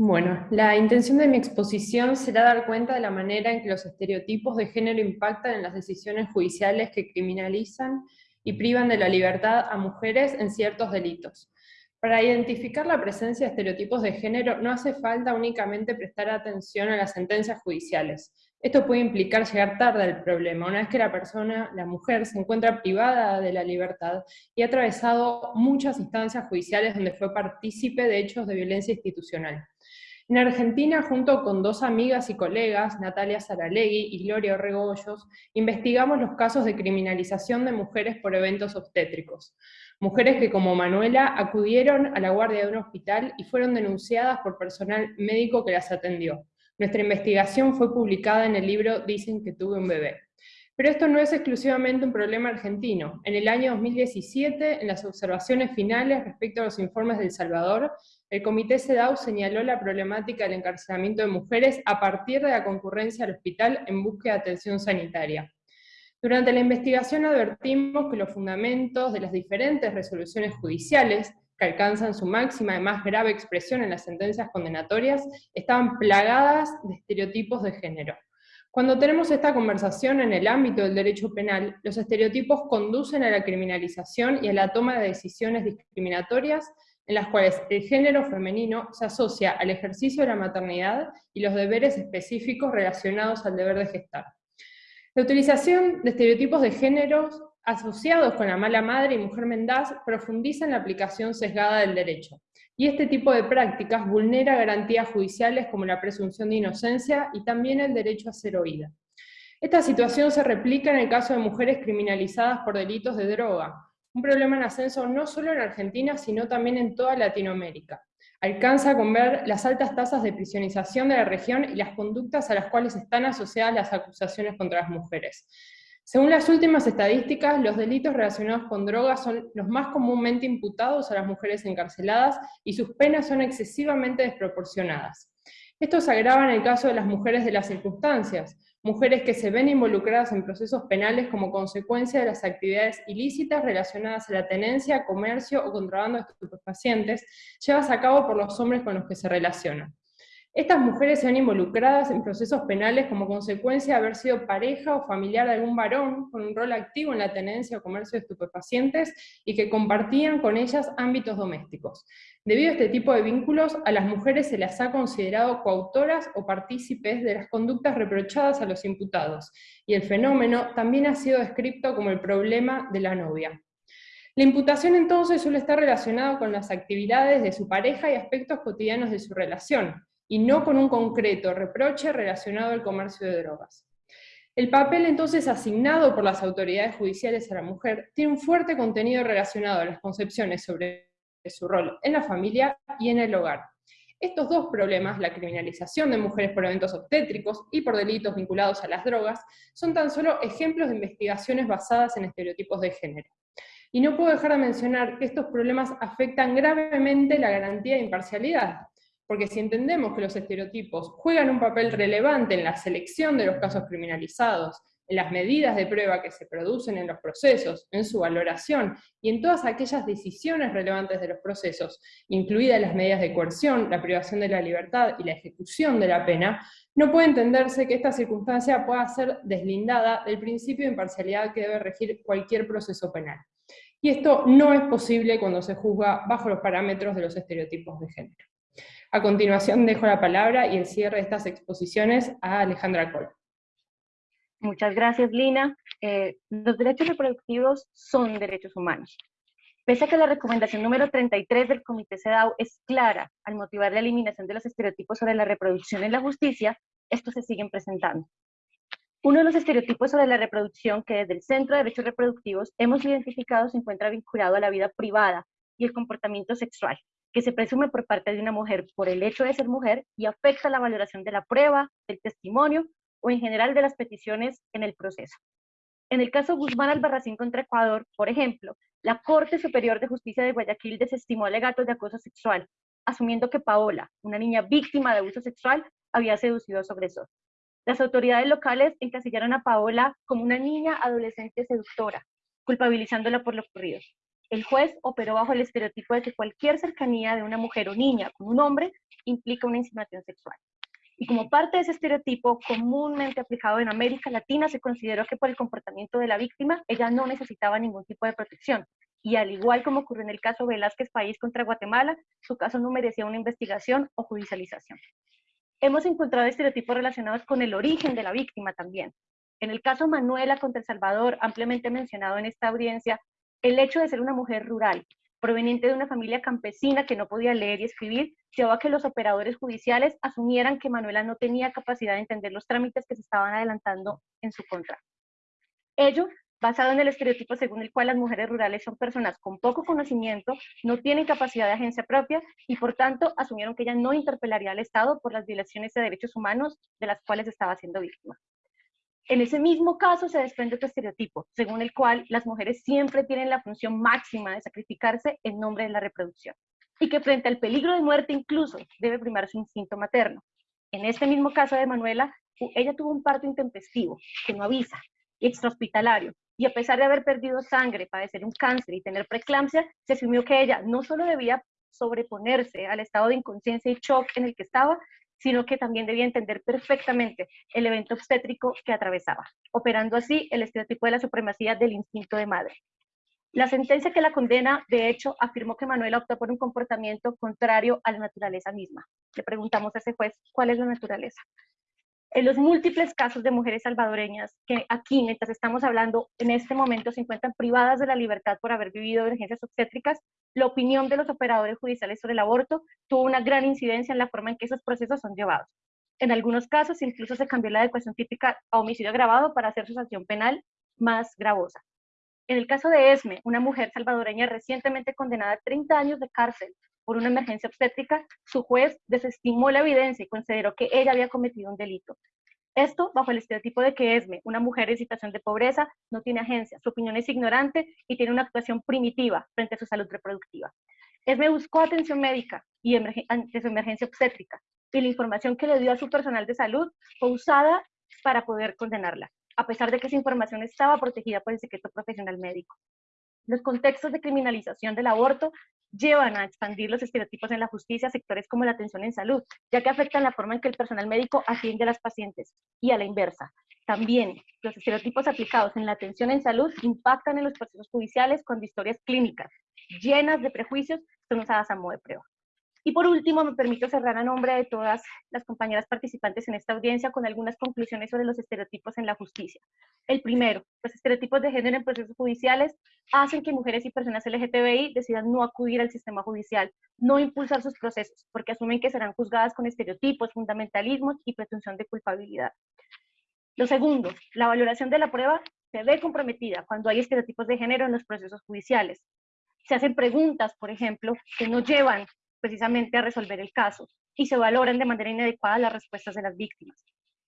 Bueno, la intención de mi exposición será dar cuenta de la manera en que los estereotipos de género impactan en las decisiones judiciales que criminalizan y privan de la libertad a mujeres en ciertos delitos. Para identificar la presencia de estereotipos de género no hace falta únicamente prestar atención a las sentencias judiciales. Esto puede implicar llegar tarde al problema, una vez que la persona, la mujer, se encuentra privada de la libertad y ha atravesado muchas instancias judiciales donde fue partícipe de hechos de violencia institucional. En Argentina, junto con dos amigas y colegas, Natalia Saralegui y Gloria Orregoyos, investigamos los casos de criminalización de mujeres por eventos obstétricos. Mujeres que, como Manuela, acudieron a la guardia de un hospital y fueron denunciadas por personal médico que las atendió. Nuestra investigación fue publicada en el libro Dicen que tuve un bebé. Pero esto no es exclusivamente un problema argentino. En el año 2017, en las observaciones finales respecto a los informes del Salvador, el Comité CEDAW señaló la problemática del encarcelamiento de mujeres a partir de la concurrencia al hospital en búsqueda de atención sanitaria. Durante la investigación advertimos que los fundamentos de las diferentes resoluciones judiciales, que alcanzan su máxima y más grave expresión en las sentencias condenatorias, estaban plagadas de estereotipos de género. Cuando tenemos esta conversación en el ámbito del derecho penal, los estereotipos conducen a la criminalización y a la toma de decisiones discriminatorias en las cuales el género femenino se asocia al ejercicio de la maternidad y los deberes específicos relacionados al deber de gestar. La utilización de estereotipos de género asociados con la mala madre y mujer mendaz profundiza en la aplicación sesgada del derecho, y este tipo de prácticas vulnera garantías judiciales como la presunción de inocencia y también el derecho a ser oída. Esta situación se replica en el caso de mujeres criminalizadas por delitos de droga, un problema en ascenso no solo en Argentina, sino también en toda Latinoamérica. Alcanza con ver las altas tasas de prisionización de la región y las conductas a las cuales están asociadas las acusaciones contra las mujeres. Según las últimas estadísticas, los delitos relacionados con drogas son los más comúnmente imputados a las mujeres encarceladas y sus penas son excesivamente desproporcionadas. Esto se agrava en el caso de las mujeres de las circunstancias, mujeres que se ven involucradas en procesos penales como consecuencia de las actividades ilícitas relacionadas a la tenencia, comercio o contrabando de estupefacientes llevadas a cabo por los hombres con los que se relacionan. Estas mujeres se han involucradas en procesos penales como consecuencia de haber sido pareja o familiar de algún varón con un rol activo en la tenencia o comercio de estupefacientes y que compartían con ellas ámbitos domésticos. Debido a este tipo de vínculos, a las mujeres se las ha considerado coautoras o partícipes de las conductas reprochadas a los imputados, y el fenómeno también ha sido descrito como el problema de la novia. La imputación entonces suele estar relacionada con las actividades de su pareja y aspectos cotidianos de su relación, y no con un concreto reproche relacionado al comercio de drogas. El papel entonces asignado por las autoridades judiciales a la mujer tiene un fuerte contenido relacionado a las concepciones sobre su rol en la familia y en el hogar. Estos dos problemas, la criminalización de mujeres por eventos obstétricos y por delitos vinculados a las drogas, son tan solo ejemplos de investigaciones basadas en estereotipos de género. Y no puedo dejar de mencionar que estos problemas afectan gravemente la garantía de imparcialidad, porque si entendemos que los estereotipos juegan un papel relevante en la selección de los casos criminalizados, en las medidas de prueba que se producen en los procesos, en su valoración y en todas aquellas decisiones relevantes de los procesos, incluidas las medidas de coerción, la privación de la libertad y la ejecución de la pena, no puede entenderse que esta circunstancia pueda ser deslindada del principio de imparcialidad que debe regir cualquier proceso penal. Y esto no es posible cuando se juzga bajo los parámetros de los estereotipos de género. A continuación dejo la palabra y el cierre de estas exposiciones a Alejandra Col. Muchas gracias, Lina. Eh, los derechos reproductivos son derechos humanos. Pese a que la recomendación número 33 del Comité CEDAW es clara al motivar la eliminación de los estereotipos sobre la reproducción en la justicia, estos se siguen presentando. Uno de los estereotipos sobre la reproducción que desde el Centro de Derechos Reproductivos hemos identificado se encuentra vinculado a la vida privada y el comportamiento sexual, que se presume por parte de una mujer por el hecho de ser mujer y afecta la valoración de la prueba, del testimonio o en general de las peticiones en el proceso. En el caso Guzmán Albarracín contra Ecuador, por ejemplo, la Corte Superior de Justicia de Guayaquil desestimó alegatos de acoso sexual, asumiendo que Paola, una niña víctima de abuso sexual, había seducido a su agresor. Las autoridades locales encasillaron a Paola como una niña adolescente seductora, culpabilizándola por lo ocurrido el juez operó bajo el estereotipo de que cualquier cercanía de una mujer o niña con un hombre implica una insinuación sexual. Y como parte de ese estereotipo comúnmente aplicado en América Latina, se consideró que por el comportamiento de la víctima, ella no necesitaba ningún tipo de protección. Y al igual como ocurrió en el caso Velázquez País contra Guatemala, su caso no merecía una investigación o judicialización. Hemos encontrado estereotipos relacionados con el origen de la víctima también. En el caso Manuela contra El Salvador, ampliamente mencionado en esta audiencia, el hecho de ser una mujer rural, proveniente de una familia campesina que no podía leer y escribir, llevó a que los operadores judiciales asumieran que Manuela no tenía capacidad de entender los trámites que se estaban adelantando en su contra. Ello basado en el estereotipo según el cual las mujeres rurales son personas con poco conocimiento, no tienen capacidad de agencia propia y por tanto asumieron que ella no interpelaría al Estado por las violaciones de derechos humanos de las cuales estaba siendo víctima. En ese mismo caso se desprende otro estereotipo, según el cual las mujeres siempre tienen la función máxima de sacrificarse en nombre de la reproducción, y que frente al peligro de muerte incluso debe primar su instinto materno. En este mismo caso de Manuela, ella tuvo un parto intempestivo, que no avisa, y extrahospitalario, y a pesar de haber perdido sangre, padecer un cáncer y tener preeclampsia, se asumió que ella no solo debía sobreponerse al estado de inconsciencia y shock en el que estaba, sino que también debía entender perfectamente el evento obstétrico que atravesaba, operando así el estereotipo de la supremacía del instinto de madre. La sentencia que la condena, de hecho, afirmó que Manuela optó por un comportamiento contrario a la naturaleza misma. Le preguntamos a ese juez, ¿cuál es la naturaleza? En los múltiples casos de mujeres salvadoreñas que aquí, mientras estamos hablando, en este momento se encuentran privadas de la libertad por haber vivido emergencias obstétricas, la opinión de los operadores judiciales sobre el aborto tuvo una gran incidencia en la forma en que esos procesos son llevados. En algunos casos incluso se cambió la adecuación típica a homicidio agravado para hacer su sanción penal más gravosa. En el caso de Esme, una mujer salvadoreña recientemente condenada a 30 años de cárcel por una emergencia obstétrica, su juez desestimó la evidencia y consideró que ella había cometido un delito. Esto bajo el estereotipo de que Esme, una mujer en situación de pobreza, no tiene agencia, su opinión es ignorante y tiene una actuación primitiva frente a su salud reproductiva. Esme buscó atención médica y ante su emergencia obstétrica y la información que le dio a su personal de salud fue usada para poder condenarla, a pesar de que esa información estaba protegida por el secreto profesional médico. Los contextos de criminalización del aborto llevan a expandir los estereotipos en la justicia a sectores como la atención en salud, ya que afectan la forma en que el personal médico atiende a las pacientes, y a la inversa. También, los estereotipos aplicados en la atención en salud impactan en los procesos judiciales cuando historias clínicas llenas de prejuicios son usadas a modo de prueba. Y por último, me permito cerrar a nombre de todas las compañeras participantes en esta audiencia con algunas conclusiones sobre los estereotipos en la justicia. El primero, los estereotipos de género en procesos judiciales hacen que mujeres y personas LGTBI decidan no acudir al sistema judicial, no impulsar sus procesos, porque asumen que serán juzgadas con estereotipos, fundamentalismos y presunción de culpabilidad. Lo segundo, la valoración de la prueba se ve comprometida cuando hay estereotipos de género en los procesos judiciales. Se hacen preguntas, por ejemplo, que no llevan precisamente a resolver el caso y se valoran de manera inadecuada las respuestas de las víctimas.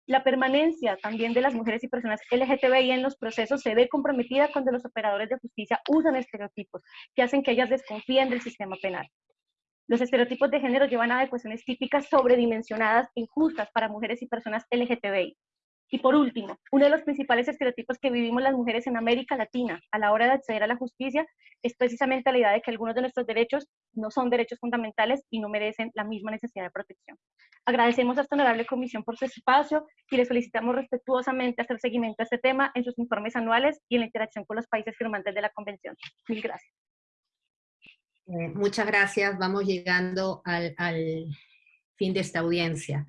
La permanencia también de las mujeres y personas LGTBI en los procesos se ve comprometida cuando los operadores de justicia usan estereotipos que hacen que ellas desconfíen del sistema penal. Los estereotipos de género llevan a adecuaciones típicas sobredimensionadas e injustas para mujeres y personas LGTBI, y por último, uno de los principales estereotipos que vivimos las mujeres en América Latina a la hora de acceder a la justicia es precisamente la idea de que algunos de nuestros derechos no son derechos fundamentales y no merecen la misma necesidad de protección. Agradecemos a esta honorable comisión por su espacio y le solicitamos respetuosamente hacer seguimiento a este tema en sus informes anuales y en la interacción con los países firmantes de la convención. Mil gracias. Eh, muchas gracias. Vamos llegando al fin de esta audiencia.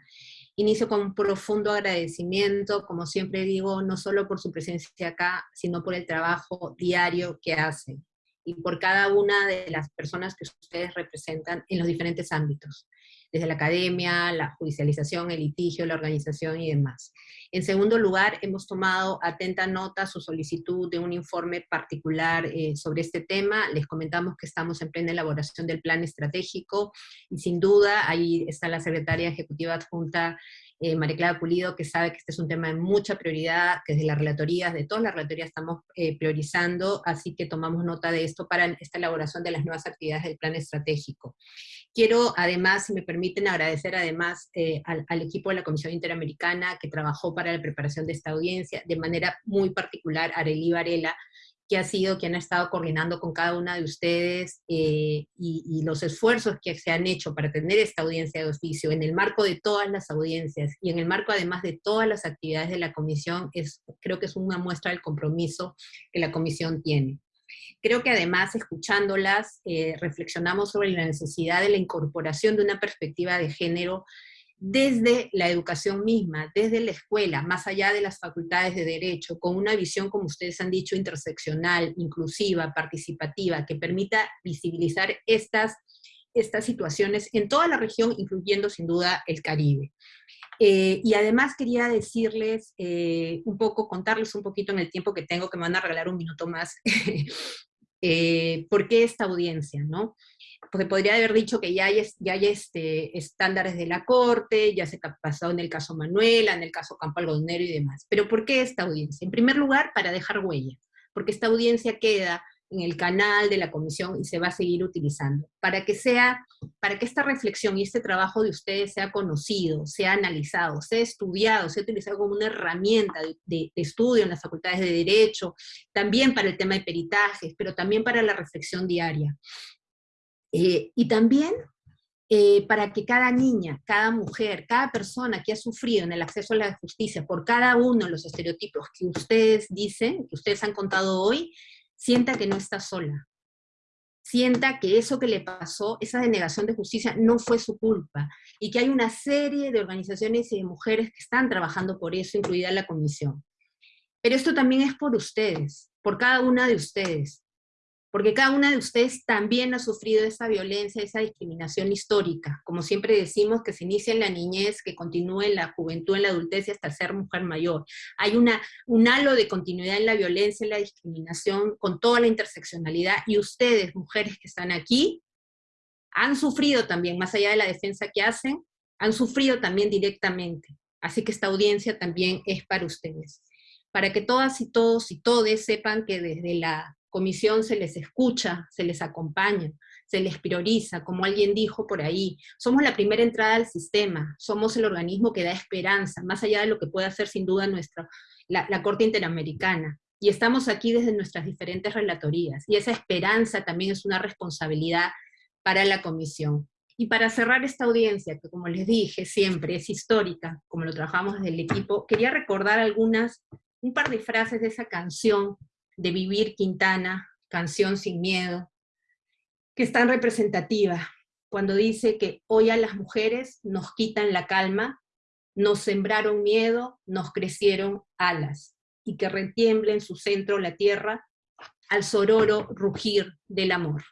Inicio con un profundo agradecimiento, como siempre digo, no solo por su presencia acá, sino por el trabajo diario que hacen y por cada una de las personas que ustedes representan en los diferentes ámbitos desde la academia, la judicialización, el litigio, la organización y demás. En segundo lugar, hemos tomado atenta nota su solicitud de un informe particular eh, sobre este tema. Les comentamos que estamos en plena elaboración del plan estratégico y sin duda ahí está la secretaria ejecutiva adjunta eh, María Clara Pulido, que sabe que este es un tema de mucha prioridad, que desde las relatorías, de todas las relatorías estamos eh, priorizando, así que tomamos nota de esto para esta elaboración de las nuevas actividades del plan estratégico. Quiero además, si me permiten, agradecer además eh, al, equipo de la Comisión Interamericana que trabajó para la preparación de esta audiencia, de manera muy particular, Arely Varela, que ha sido quien ha estado coordinando con cada una de ustedes eh, y, los esfuerzos que se han hecho para tener esta audiencia de oficio en el marco de todas las audiencias y en el marco además de todas las actividades de la comisión, es, creo que es una muestra del compromiso que la comisión tiene. Creo que además, escuchándolas, eh, reflexionamos sobre la necesidad de la incorporación de una perspectiva de género desde la educación misma, desde la escuela, más allá de las facultades de derecho, con una visión, como ustedes han dicho, interseccional, inclusiva, participativa, que permita visibilizar estas, estas situaciones en toda la región, incluyendo sin duda el Caribe. Eh, y además quería decirles un poco, contarles un poquito en el tiempo que tengo, que me van a regalar un minuto más, eh, por qué esta audiencia, ¿no? Porque podría haber dicho que ya hay, ya hay este, estándares de la Corte, ya se ha pasado en el caso Manuela, en el caso Campo Algodonero y demás. Pero ¿por qué esta audiencia? En primer lugar, para dejar huella, porque esta audiencia queda en el canal de la comisión y se va a seguir utilizando, para que sea, para que esta reflexión y este trabajo de ustedes sea conocido, sea analizado, sea estudiado, sea utilizado como una herramienta de, estudio en las facultades de Derecho, también para el tema de peritajes, pero también para la reflexión diaria. Eh, y también eh, para que cada niña, cada mujer, cada persona que ha sufrido en el acceso a la justicia por cada uno de los estereotipos que ustedes dicen, que ustedes han contado hoy, sienta que no está sola, sienta que eso que le pasó, esa denegación de justicia, no fue su culpa, y que hay una serie de organizaciones y de mujeres que están trabajando por eso, incluida la comisión. Pero esto también es por ustedes, por cada una de ustedes, porque cada una de ustedes también ha sufrido esa violencia, esa discriminación histórica, como siempre decimos, que se inicia en la niñez, que continúe en la juventud, en la adultez y hasta ser mujer mayor. Hay una, un halo de continuidad en la violencia, en la discriminación, con toda la interseccionalidad, y ustedes, mujeres que están aquí, han sufrido también, más allá de la defensa que hacen, han sufrido también directamente. Así que esta audiencia también es para ustedes. Para que todas y todos y todes sepan que desde la comisión se les escucha, se les acompaña, se les prioriza, como alguien dijo por ahí. Somos la primera entrada al sistema, somos el organismo que da esperanza, más allá de lo que puede hacer sin duda nuestra, la, la Corte Interamericana. Y estamos aquí desde nuestras diferentes relatorías. Y esa esperanza también es una responsabilidad para la comisión. Y para cerrar esta audiencia, que como les dije siempre es histórica, como lo trabajamos desde el equipo, quería recordar algunas, un par de frases de esa canción de Vivir Quintana, Canción sin Miedo, que es tan representativa, cuando dice que hoy a las mujeres nos quitan la calma, nos sembraron miedo, nos crecieron alas, y que retiemble en su centro la tierra al sororo rugir del amor.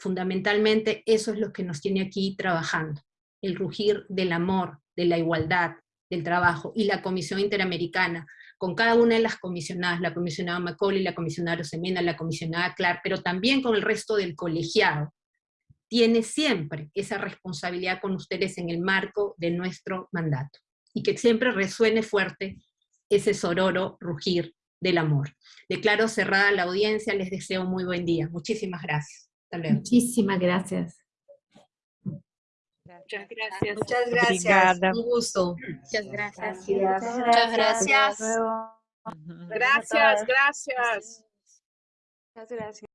Fundamentalmente eso es lo que nos tiene aquí trabajando, el rugir del amor, de la igualdad, del trabajo, y la Comisión Interamericana, con cada una de las comisionadas, la comisionada Macaulay, la comisionada Rosemena, la comisionada Clark, pero también con el resto del colegiado, tiene siempre esa responsabilidad con ustedes en el marco de nuestro mandato, y que siempre resuene fuerte ese sororo rugir del amor. Declaro cerrada la audiencia, les deseo muy buen día. Muchísimas gracias. Muchísimas gracias. Muchas gracias. Muchas gracias. Un gusto. Muchas gracias. Muchas gracias. Gracias, gracias. Muchas gracias.